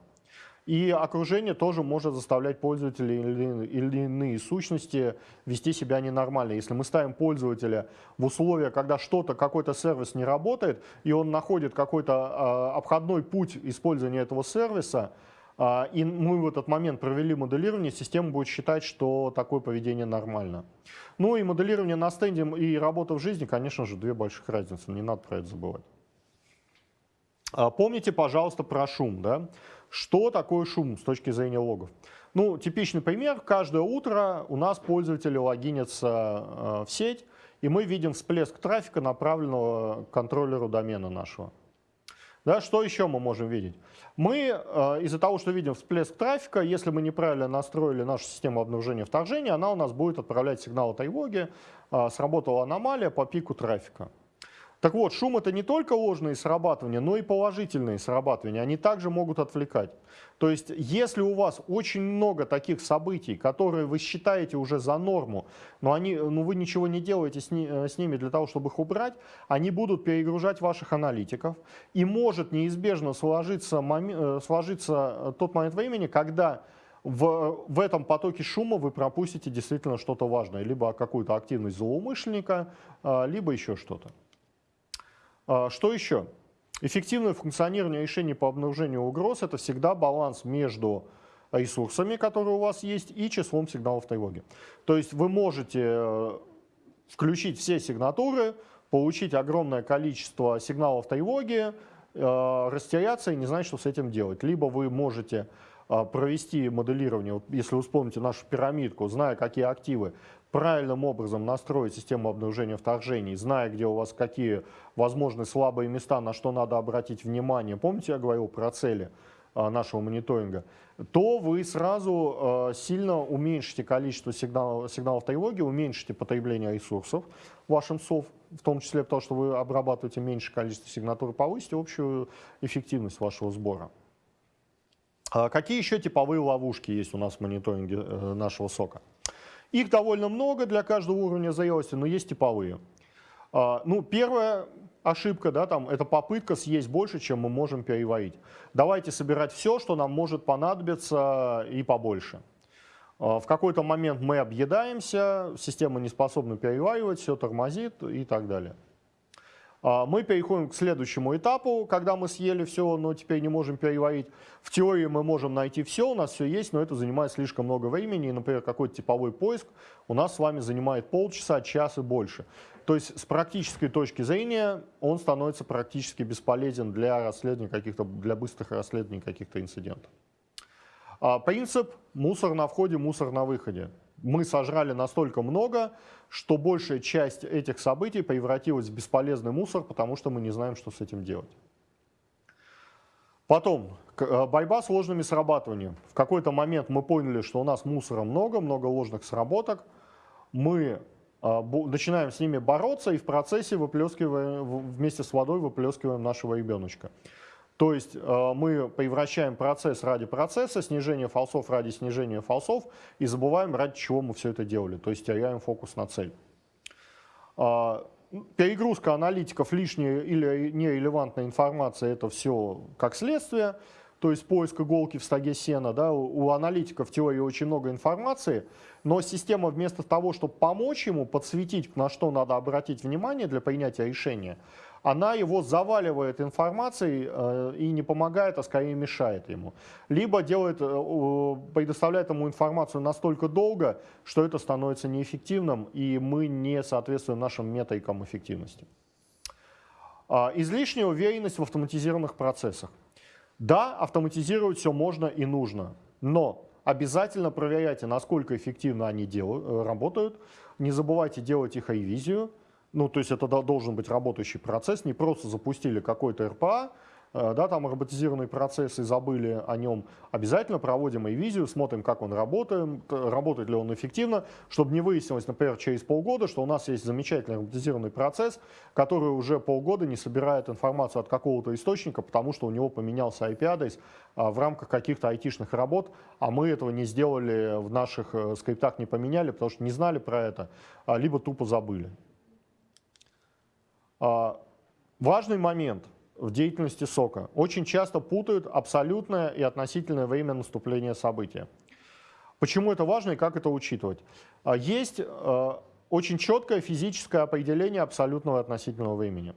И окружение тоже может заставлять пользователей или, или иные сущности вести себя ненормально. Если мы ставим пользователя в условия, когда что-то, какой-то сервис не работает, и он находит какой-то э, обходной путь использования этого сервиса, э, и мы в этот момент провели моделирование, система будет считать, что такое поведение нормально. Ну и моделирование на стенде и работа в жизни, конечно же, две больших разницы, не надо про это забывать. Помните, пожалуйста, про шум. Да? Что такое шум с точки зрения логов? Ну, типичный пример. Каждое утро у нас пользователи логинятся э, в сеть, и мы видим всплеск трафика, направленного к контроллеру домена нашего. Да, что еще мы можем видеть? Мы э, из-за того, что видим всплеск трафика, если мы неправильно настроили нашу систему обнаружения вторжения, она у нас будет отправлять сигнал тревоги, э, сработала аномалия по пику трафика. Так вот, шум это не только ложные срабатывания, но и положительные срабатывания. Они также могут отвлекать. То есть, если у вас очень много таких событий, которые вы считаете уже за норму, но они, ну, вы ничего не делаете с, ни, э, с ними для того, чтобы их убрать, они будут перегружать ваших аналитиков. И может неизбежно сложиться, э, сложиться тот момент времени, когда в, в этом потоке шума вы пропустите действительно что-то важное. Либо какую-то активность злоумышленника, а, либо еще что-то. А, что еще? Эффективное функционирование решений по обнаружению угроз – это всегда баланс между ресурсами, которые у вас есть, и числом сигналов тревоги. То есть вы можете э, включить все сигнатуры, получить огромное количество сигналов тревоги, э, растеряться и не знать, что с этим делать. Либо вы можете э, провести моделирование, если вы вспомните нашу пирамидку, зная, какие активы правильным образом настроить систему обнаружения вторжений, зная, где у вас какие возможны слабые места, на что надо обратить внимание, помните, я говорил про цели а, нашего мониторинга, то вы сразу а, сильно уменьшите количество сигналов, сигналов тревоги, уменьшите потребление ресурсов вашим СОВ, в том числе потому, что вы обрабатываете меньше количество сигнатур, повысите общую эффективность вашего сбора. А какие еще типовые ловушки есть у нас в мониторинге э, нашего сока? Их довольно много для каждого уровня зрелости, но есть типовые. А, ну, первая ошибка, да, там, это попытка съесть больше, чем мы можем переварить. Давайте собирать все, что нам может понадобиться и побольше. А, в какой-то момент мы объедаемся, система не способна переваривать, все тормозит и так далее. А, мы переходим к следующему этапу, когда мы съели все, но теперь не можем переварить. В теории мы можем найти все, у нас все есть, но это занимает слишком много времени. Например, какой-то типовой поиск у нас с вами занимает полчаса, час и больше. То есть с практической точки зрения он становится практически бесполезен для расследования каких-то, для быстрых расследований каких-то инцидентов. А, принцип мусор на входе, мусор на выходе мы сожрали настолько много, что большая часть этих событий превратилась в бесполезный мусор, потому что мы не знаем, что с этим делать. Потом, э, борьба с ложными срабатываниями. В какой-то момент мы поняли, что у нас мусора много, много ложных сработок. Мы э, начинаем с ними бороться и в процессе выплескиваем, вместе с водой выплескиваем нашего ребеночка. То есть э, мы превращаем процесс ради процесса, снижение фалсов ради снижения фалсов и забываем, ради чего мы все это делали, то есть теряем фокус на цель. А, перегрузка аналитиков, лишняя или нерелевантная информация – это все как следствие. то есть поиск иголки в стаге сена. Да? У аналитиков в теории очень много информации, но система вместо того, чтобы помочь ему, подсветить, на что надо обратить внимание для принятия решения, она его заваливает информацией э, и не помогает, а скорее мешает ему. Либо делает, э, предоставляет ему информацию настолько долго, что это становится неэффективным, и мы не соответствуем нашим метрикам эффективности. Э, излишняя уверенность в автоматизированных процессах. Да, автоматизировать все можно и нужно, но обязательно проверяйте, насколько эффективно они делают, э, работают. Не забывайте делать их ревизию. Ну, то есть это должен быть работающий процесс, не просто запустили какой-то РПА, Э, да, там роботизированный процесс и забыли о нем, обязательно проводим ревизию, смотрим, как он работает, работает ли он эффективно, чтобы не выяснилось, например, через полгода, что у нас есть замечательный роботизированный процесс, который уже полгода не собирает информацию от какого-то источника, потому что у него поменялся IP-адрес а, в рамках каких-то айтишных работ, а мы этого не сделали в наших э, скриптах, не поменяли, потому что не знали про это, а, либо тупо забыли. А, важный момент – в деятельности сока. Очень часто путают абсолютное и относительное время наступления события. Почему это важно и как это учитывать? А, есть а, очень четкое физическое определение абсолютного и относительного времени.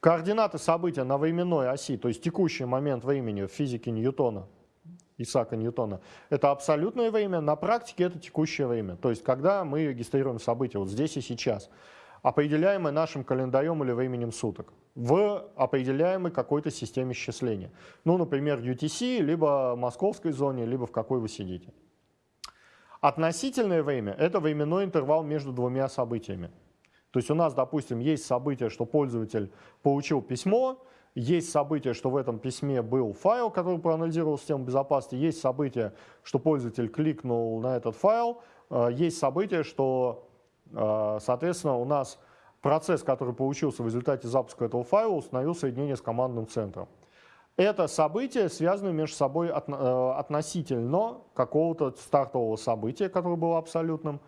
Координаты события на временной оси, то есть текущий момент времени в физике Ньютона, Исаака Ньютона, это абсолютное время, на практике это текущее время. То есть когда мы регистрируем события вот здесь и сейчас определяемое нашим календарем или временем суток, в определяемой какой-то системе счисления. Ну, например, UTC, либо московской зоне, либо в какой вы сидите. Относительное время – это временной интервал между двумя событиями. То есть у нас, допустим, есть событие, что пользователь получил письмо, есть событие, что в этом письме был файл, который проанализировал систему безопасности, есть событие, что пользователь кликнул на этот файл, э, есть событие, что соответственно, у нас процесс, который получился в результате запуска этого файла, установил соединение с командным центром. Это события связаны между собой э, относительно какого-то стартового события, которое было абсолютным.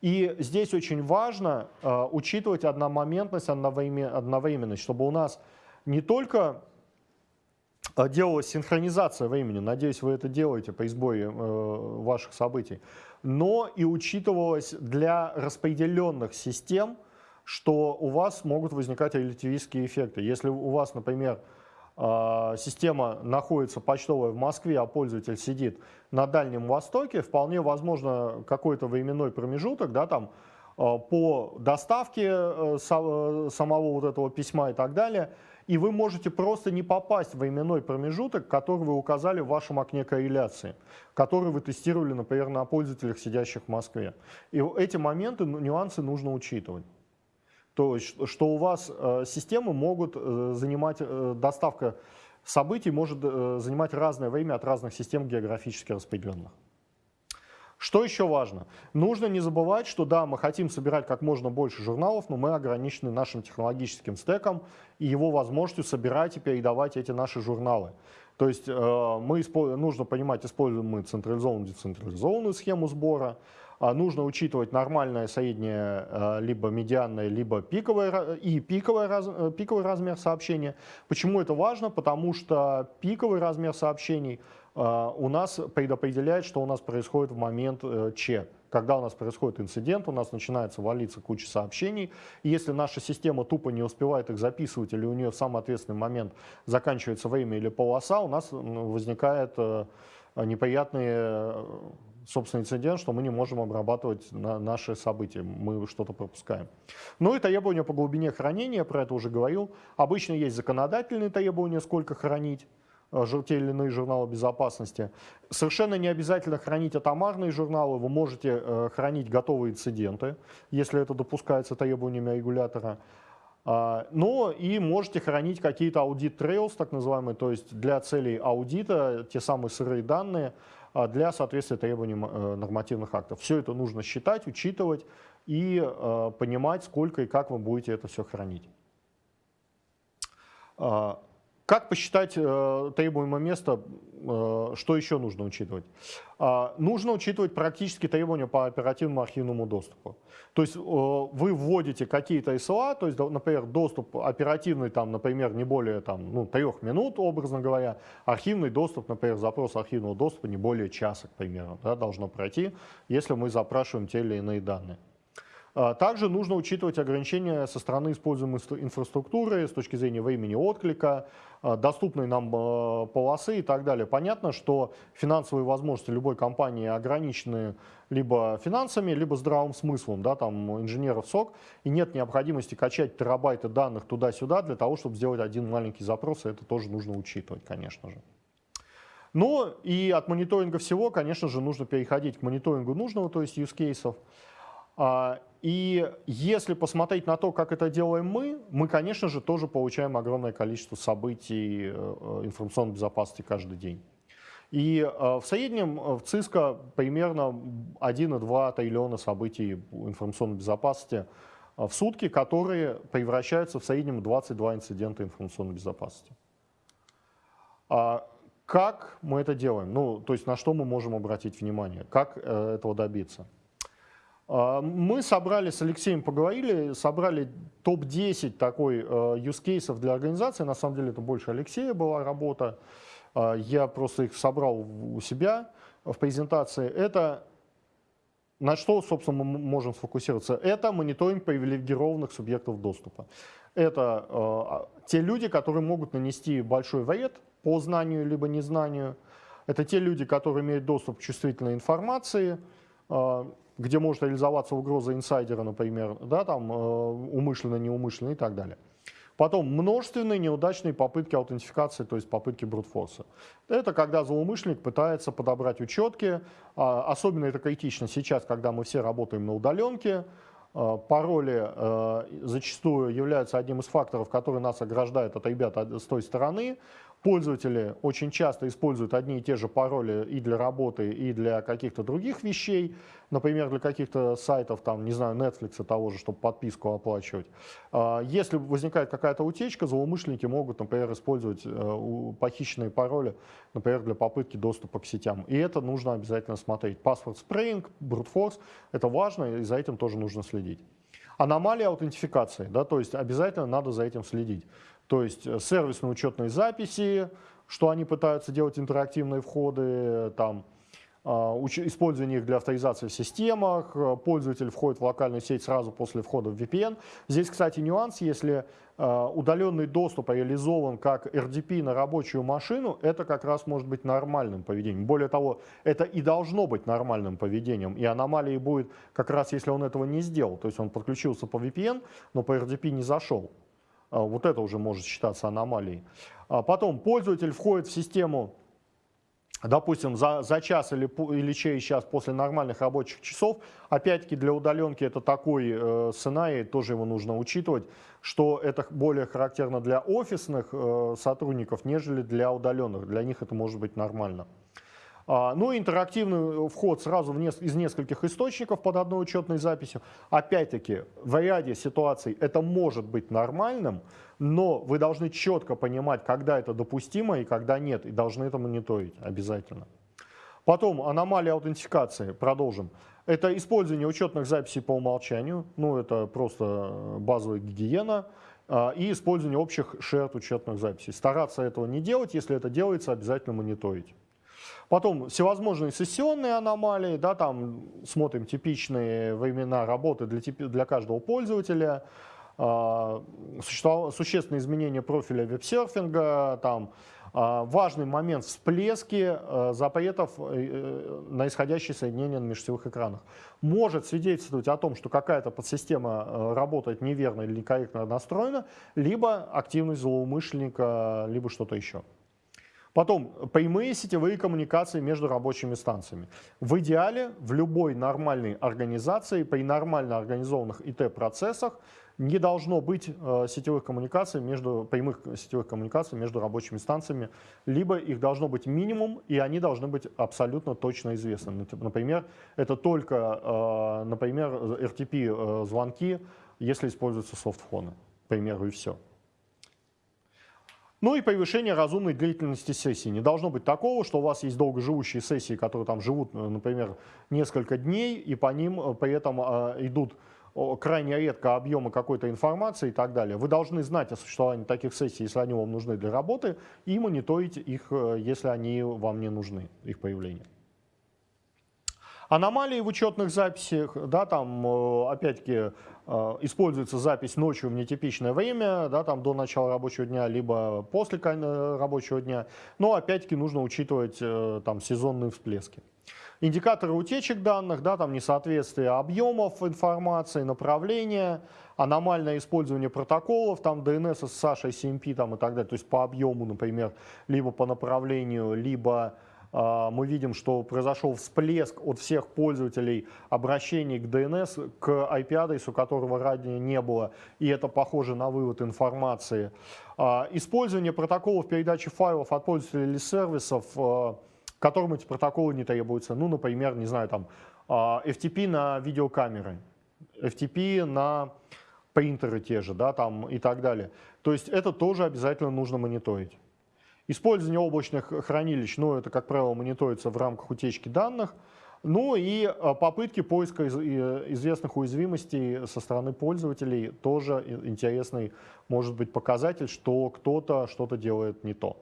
И здесь очень важно э, учитывать одномоментность, одновременность, чтобы у нас не только э, делалась синхронизация времени, надеюсь, вы это делаете по избое ваших событий, но и учитывалось для распределенных систем, что у вас могут возникать релятивистские эффекты. Если у вас, например, а, система находится почтовая в Москве, а пользователь сидит на Дальнем Востоке, вполне возможно какой-то временной промежуток, да, там, а, по доставке э, самого вот этого письма и так далее – и вы можете просто не попасть в временной промежуток, который вы указали в вашем окне корреляции, который вы тестировали, например, на пользователях, сидящих в Москве. И эти моменты, ну, нюансы нужно учитывать. То есть, что у вас э, системы могут э, занимать, э, доставка событий может занимать разное время от разных систем географически распределенных. Что еще важно? Нужно не забывать, что да, мы хотим собирать как можно больше журналов, но мы ограничены нашим технологическим стеком и его возможностью собирать и передавать эти наши журналы. То есть э, мы, нужно понимать, используем мы централизованную, децентрализованную схему сбора, а нужно учитывать нормальное среднее, э, либо медианное, либо пиковое, и пиковый, раз, э, пиковый размер сообщения. Почему это важно? Потому что пиковый размер сообщений – у нас предопределяет, что у нас происходит в момент э, Ч. Когда у нас происходит инцидент, у нас начинается валиться куча сообщений. И если наша система тупо не успевает их записывать, или у нее в самый ответственный момент заканчивается время или полоса, у нас возникает э, неприятный э, собственно, инцидент, что мы не можем обрабатывать на наши события, мы что-то пропускаем. Ну и требования по глубине хранения, про это уже говорил. Обычно есть законодательные требования, сколько хранить. Э, те или иные журналы безопасности. Совершенно не обязательно хранить атомарные журналы, вы можете э, хранить готовые инциденты, если это допускается требованиями регулятора. А, но и можете хранить какие-то аудит trails, так называемые, то есть для целей аудита, те самые сырые данные, а, для соответствия требованиям э, нормативных актов. Все это нужно считать, учитывать и понимать, сколько и как вы будете это все хранить. Как посчитать э, требуемое место, э, что еще нужно учитывать? Э, нужно учитывать практически требования по оперативному архивному доступу. То есть э, вы вводите какие-то SLA, то есть, например, доступ оперативный, там, например, не более там, ну, трех минут, образно говоря, архивный доступ, например, запрос архивного доступа не более часа, к примеру, да, должно пройти, если мы запрашиваем те или иные данные. А, также нужно учитывать ограничения со стороны используемой инфраструктуры с точки зрения времени отклика, а, доступной нам а, полосы и так далее. Понятно, что финансовые возможности любой компании ограничены либо финансами, либо здравым смыслом, да, там инженеров СОК, и нет необходимости качать терабайты данных туда-сюда для того, чтобы сделать один маленький запрос, и это тоже нужно учитывать, конечно же. Но и от мониторинга всего, конечно же, нужно переходить к мониторингу нужного, то есть use cases. А, и если посмотреть на то, как это делаем мы, мы, конечно же, тоже получаем огромное количество событий э, э, информационной безопасности каждый день. И э, в среднем в ЦИСКО примерно 1,2 триллиона событий информационной безопасности в сутки, которые превращаются в среднем 22 инцидента информационной безопасности. А как мы это делаем? Ну, то есть на что мы можем обратить внимание? Как этого добиться? А, мы собрали с Алексеем, поговорили, собрали топ-10 такой э, use cases для организации. На самом деле это больше Алексея была работа. А, я просто их собрал у себя в презентации. Это на что, собственно, мы можем сфокусироваться? Это мониторинг привилегированных субъектов доступа. Это э, те люди, которые могут нанести большой вред по знанию либо незнанию. Это те люди, которые имеют доступ к чувствительной информации, где может реализоваться угроза инсайдера, например, да, там, э, умышленно, неумышленно и так далее. Потом множественные неудачные попытки аутентификации, то есть попытки брутфорса. Это когда злоумышленник пытается подобрать учетки. А, особенно это критично сейчас, когда мы все работаем на удаленке. А, пароли э, зачастую являются одним из факторов, который нас ограждает от ребят с той стороны. Пользователи очень часто используют одни и те же пароли и для работы, и для каких-то других вещей. Например, для каких-то сайтов, там, не знаю, Netflix того же, чтобы подписку оплачивать. А, если возникает какая-то утечка, злоумышленники могут, например, использовать э, похищенные пароли, например, для попытки доступа к сетям. И это нужно обязательно смотреть. Паспорт спрейнг, брутфорс – это важно, и за этим тоже нужно следить. Аномалия аутентификации, да, то есть обязательно надо за этим следить. То есть э, сервисные учетные записи, что они пытаются делать интерактивные входы, там, а, использование их для авторизации в системах, э, пользователь входит в локальную сеть сразу после входа в VPN. Здесь, кстати, нюанс, если э, удаленный доступ реализован как RDP на рабочую машину, это как раз может быть нормальным поведением. Более того, это и должно быть нормальным поведением. И аномалией будет как раз, если он этого не сделал. То есть он подключился по VPN, но по RDP не зашел. А, вот это уже может считаться аномалией. А потом пользователь входит в систему, допустим, за, за час или, или через час после нормальных рабочих часов. Опять-таки для удаленки это такой э, сценарий, тоже его нужно учитывать, что это более характерно для офисных э, сотрудников, нежели для удаленных. Для них это может быть нормально. А, ну и интерактивный вход сразу из нескольких источников под одной учетной записью. Опять-таки, в ряде ситуаций это может быть нормальным, но вы должны четко понимать, когда это допустимо и когда нет, и должны это мониторить обязательно. Потом аномалия аутентификации, продолжим. Это использование учетных записей по умолчанию, ну это просто базовая гигиена, а, и использование общих shared учетных записей. Стараться этого не делать, если это делается, обязательно мониторить. Потом всевозможные сессионные аномалии, да, там смотрим типичные времена работы для, для каждого пользователя, э, существенные изменения профиля веб-серфинга, там, э, важный момент всплески э, запретов э, на исходящие соединения на межсетевых экранах. Может свидетельствовать о том, что какая-то подсистема э, работает неверно или некорректно настроена, либо активность злоумышленника, либо что-то еще. Потом, прямые сетевые коммуникации между рабочими станциями. В идеале в любой нормальной организации, при нормально организованных ИТ-процессах не должно быть э, сетевых коммуникаций между, прямых сетевых коммуникаций между рабочими станциями, либо их должно быть минимум, и они должны быть абсолютно точно известны. Например, это только, э, например, RTP-звонки, э, если используются софтфоны, к примеру, и все. Ну и повышение разумной длительности сессии. Не должно быть такого, что у вас есть долгоживущие сессии, которые там живут, э, например, несколько дней, и по ним э, при этом э, идут крайне редко объемы какой-то информации и так далее. Вы должны знать о существовании таких сессий, если они вам нужны для работы, и мониторить их, если они вам не нужны, их появление. Аномалии в учетных записях, да, там, опять-таки, используется запись ночью в нетипичное время, да, там до начала рабочего дня, либо после рабочего дня. Но опять-таки нужно учитывать э, там сезонные всплески. Индикаторы утечек данных, да, там несоответствие объемов информации, направления, аномальное использование протоколов, там DNS, SSH, ICMP там, и так далее, то есть по объему, например, либо по направлению, либо мы видим, что произошел всплеск от всех пользователей обращений к DNS, к IP-адресу, которого ранее не было, и это похоже на вывод информации. А, использование протоколов передачи файлов от пользователей или сервисов, а, которым эти протоколы не требуются. Ну, например, не знаю, там FTP на видеокамеры, FTP на принтеры те же, да, там и так далее. То есть это тоже обязательно нужно мониторить. Использование облачных хранилищ, ну, это, как правило, мониторится в рамках утечки данных. Ну и а, попытки поиска известных уязвимостей со стороны пользователей тоже интересный может быть показатель, что кто-то что-то делает не то.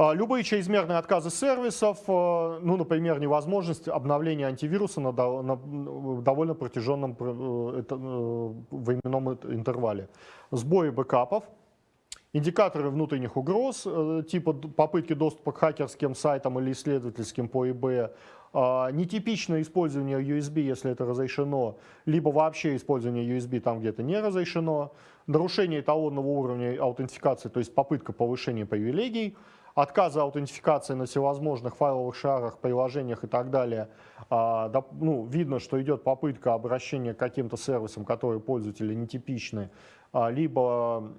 А, любые чрезмерные отказы сервисов, а, ну, например, невозможность обновления антивируса на, довольно протяженном э, э, временном интервале. Сбои бэкапов, Индикаторы внутренних угроз, э, типа попытки доступа к хакерским сайтам или исследовательским по ИБ, а, нетипичное использование USB, если это разрешено, либо вообще использование USB там, где это не разрешено, нарушение эталонного уровня аутентификации, то есть попытка повышения привилегий, отказа аутентификации на всевозможных файловых шарах, приложениях и так далее. А, ну, видно, что идет попытка обращения к каким-то сервисам, которые пользователи нетипичны, а, либо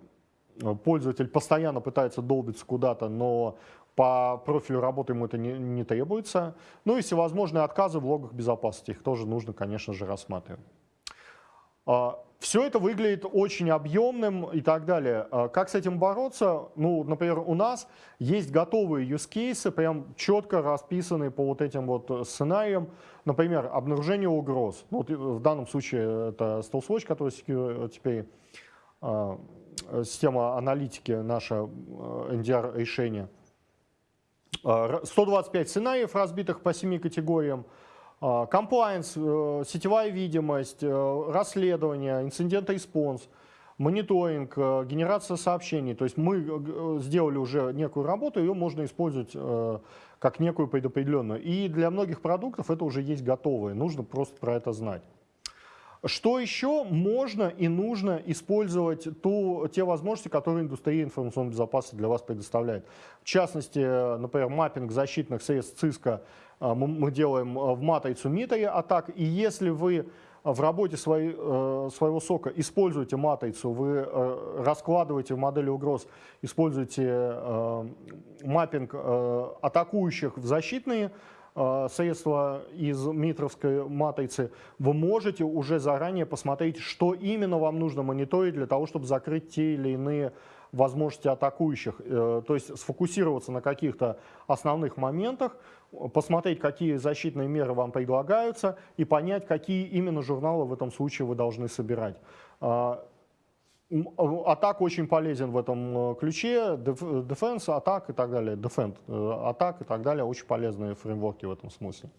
пользователь постоянно пытается долбиться куда-то, но по профилю работы ему это не, не требуется. Ну и всевозможные отказы в логах безопасности, их тоже нужно, конечно же, рассматривать. А, Все это выглядит очень объемным и так далее. А как с этим бороться? Ну, например, у нас есть готовые use cases, прям четко расписанные по вот этим вот сценариям. Например, обнаружение угроз. Вот в данном случае это StealthWatch, который теперь а, Э, система аналитики, наше NDR решение. 125 сценариев, разбитых по 7 категориям. Э, сетевая видимость, э, расследование, инцидент-респонс, мониторинг, генерация сообщений. То есть мы сделали уже некую работу, ее можно использовать как некую предопределенную. И для многих продуктов это уже есть готовые, нужно просто про это знать. Что еще можно и нужно использовать ту, те возможности, которые индустрия информационной безопасности для вас предоставляет. В частности, например, маппинг защитных средств ЦИСКа э, мы делаем э, в матрицу Митари атак. И если вы в работе своей, э, своего сока используете матрицу, вы раскладываете в модели угроз, используете маппинг атакующих в защитные Э, средства из митровской матрицы, вы можете уже заранее посмотреть, что именно вам нужно мониторить для того, чтобы закрыть те или иные возможности атакующих. Э, то есть сфокусироваться на каких-то основных моментах, посмотреть, какие защитные меры вам предлагаются и понять, какие именно журналы в этом случае вы должны собирать. Э, Атак очень полезен в этом э, ключе, Defense, атак и так далее, э, атак и так далее, очень полезные фреймворки в этом смысле.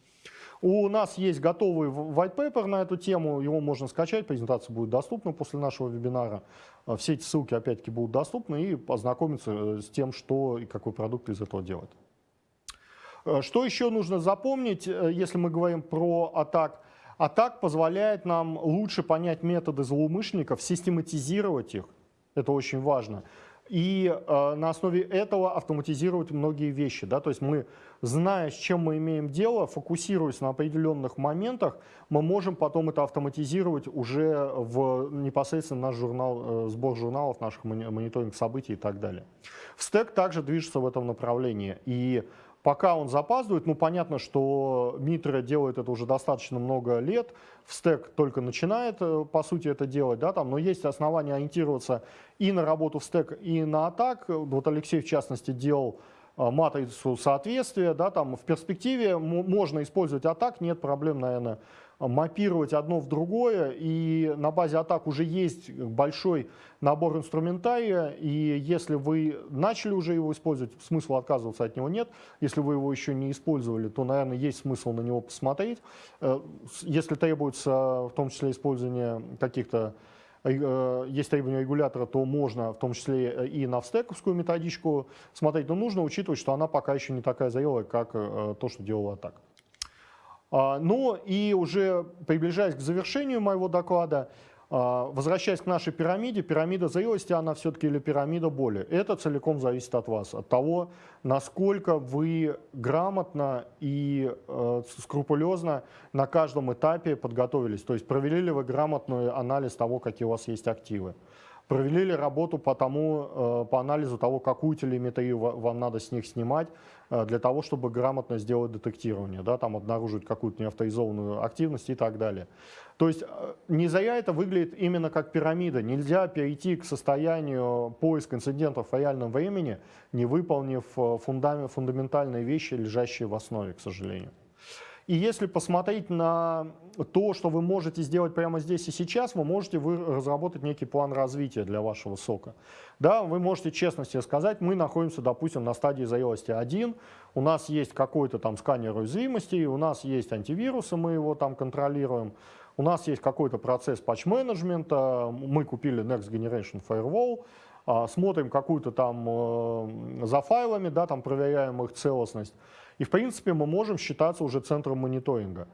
У нас есть готовый white paper на эту тему, его можно скачать, презентация будет доступна после нашего вебинара. Э, все эти ссылки опять-таки будут доступны и познакомиться с тем, что и какой продукт из этого делать. Что еще нужно запомнить, если мы говорим про атак? А так позволяет нам лучше понять методы злоумышленников, систематизировать их, это очень важно, и э, на основе этого автоматизировать многие вещи. Да? То есть мы, зная, с чем мы имеем дело, фокусируясь на определенных моментах, мы можем потом это автоматизировать уже в непосредственно наш журнал, э, сбор журналов, наших мониторинг событий и так далее. В стек также движется в этом направлении. И Пока он запаздывает, ну понятно, что Митра делает это уже достаточно много лет, в стек только начинает, э, по сути, это делать, да, там, но есть основания ориентироваться и на работу в стек, и на атак. Вот Алексей, в частности, делал матрицу соответствия, да, там в перспективе можно использовать атак, нет проблем, наверное, мапировать одно в другое, и на базе атак уже есть большой набор инструментария, и если вы начали уже его использовать, смысла отказываться от него нет. Если вы его еще не использовали, то, наверное, есть смысл на него посмотреть. Э, если требуется в том числе использование каких-то э, есть требования регулятора, то можно в том числе и на встековскую методичку смотреть, но нужно учитывать, что она пока еще не такая зрелая, как э, то, что делала атака. А, ну и уже приближаясь к завершению моего доклада, возвращаясь к нашей пирамиде, пирамида зрелости, она все-таки или пирамида боли. Это целиком зависит от вас, от того, насколько вы грамотно и э, скрупулезно на каждом этапе подготовились. То есть провели ли вы грамотный анализ того, какие у вас есть активы. Провели ли работу по, тому, э, по анализу того, какую телеметрию вам надо с них снимать, э, для того, чтобы грамотно сделать детектирование, да, там обнаружить какую-то неавторизованную активность и так далее. То есть э, не зря это выглядит именно как пирамида. Нельзя перейти к состоянию поиска инцидентов в реальном времени, не выполнив фундамент, фундаментальные вещи, лежащие в основе, к сожалению. И если посмотреть на то, что вы можете сделать прямо здесь и сейчас, вы можете вы разработать некий план развития для вашего сока. Да, вы можете честно себе сказать, мы находимся, допустим, на стадии зрелости 1, у нас есть какой-то там сканер уязвимостей, у нас есть антивирусы, мы его там контролируем, у нас есть какой-то процесс патч-менеджмента, мы купили Next Generation Firewall, а, смотрим какую-то там э, за файлами, да, там проверяем их целостность. И, в принципе, мы можем считаться уже центром мониторинга.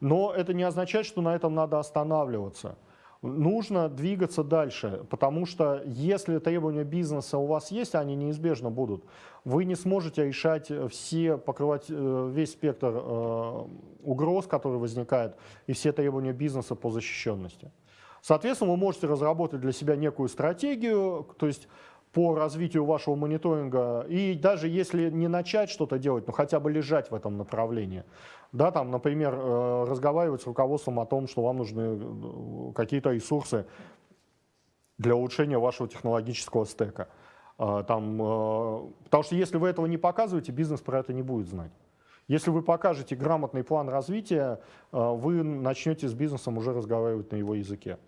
Но это не означает, что на этом надо останавливаться. Нужно двигаться дальше, потому что если требования бизнеса у вас есть, они неизбежно будут, вы не сможете решать все, покрывать э, весь спектр э, угроз, которые возникают, и все требования бизнеса по защищенности. Соответственно, вы можете разработать для себя некую стратегию, то есть по развитию вашего мониторинга. И даже если не начать что-то делать, но хотя бы лежать в этом направлении. Да, там, например, э, разговаривать с руководством о том, что вам нужны э, какие-то ресурсы для улучшения вашего технологического стека. А, там, э, потому что если вы этого не показываете, бизнес про это не будет знать. Если вы покажете грамотный план развития, вы начнете с бизнесом уже разговаривать на его языке.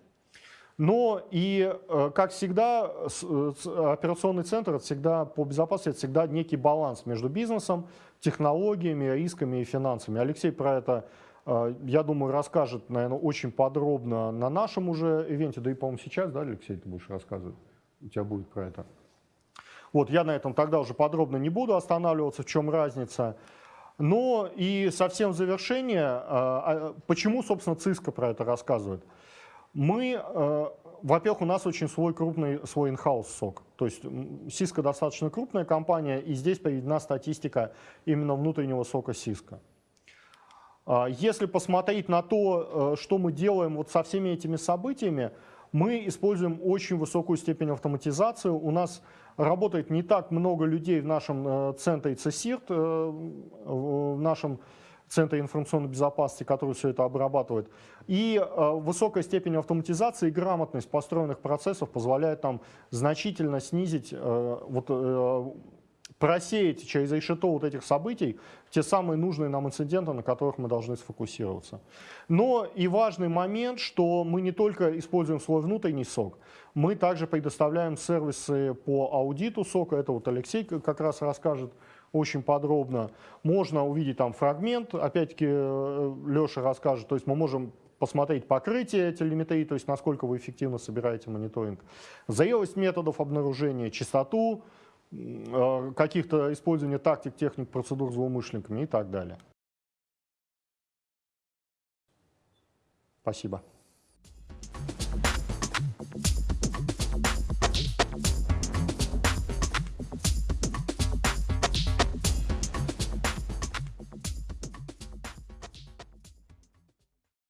Но и, э, как всегда, э, операционный центр это всегда по безопасности это всегда некий баланс между бизнесом, технологиями, рисками и финансами. Алексей про это, э, я думаю, расскажет, наверное, очень подробно на нашем уже ивенте. Да и, по-моему, сейчас, да, Алексей, ты будешь рассказывать? У тебя будет про это. Вот, я на этом тогда уже подробно не буду останавливаться, в чем разница. Но и совсем в завершение, а, почему, собственно, ЦИСКО про это рассказывает? Мы, э, во-первых, у нас очень свой крупный, свой in-house сок. То есть Cisco достаточно крупная компания, и здесь приведена статистика именно внутреннего сока Cisco. А, если посмотреть на то, э, что мы делаем вот со всеми этими событиями, мы используем очень высокую степень автоматизации. У нас работает не так много людей в нашем э, центре CSIRT, в нашем Центра информационной безопасности, который все это обрабатывает. И э, высокая степень автоматизации и грамотность построенных процессов позволяет нам значительно снизить, э, вот, э, просеять через решето вот этих событий те самые нужные нам инциденты, на которых мы должны сфокусироваться. Но и важный момент, что мы не только используем свой внутренний сок, мы также предоставляем сервисы по аудиту сока, это вот Алексей как раз расскажет, очень подробно. Можно увидеть там фрагмент, опять-таки э, Леша расскажет, то есть мы можем посмотреть покрытие телеметрии, то есть насколько вы эффективно собираете мониторинг, зрелость методов обнаружения, частоту, э, каких-то использования тактик, техник, процедур злоумышленниками и так далее. Спасибо.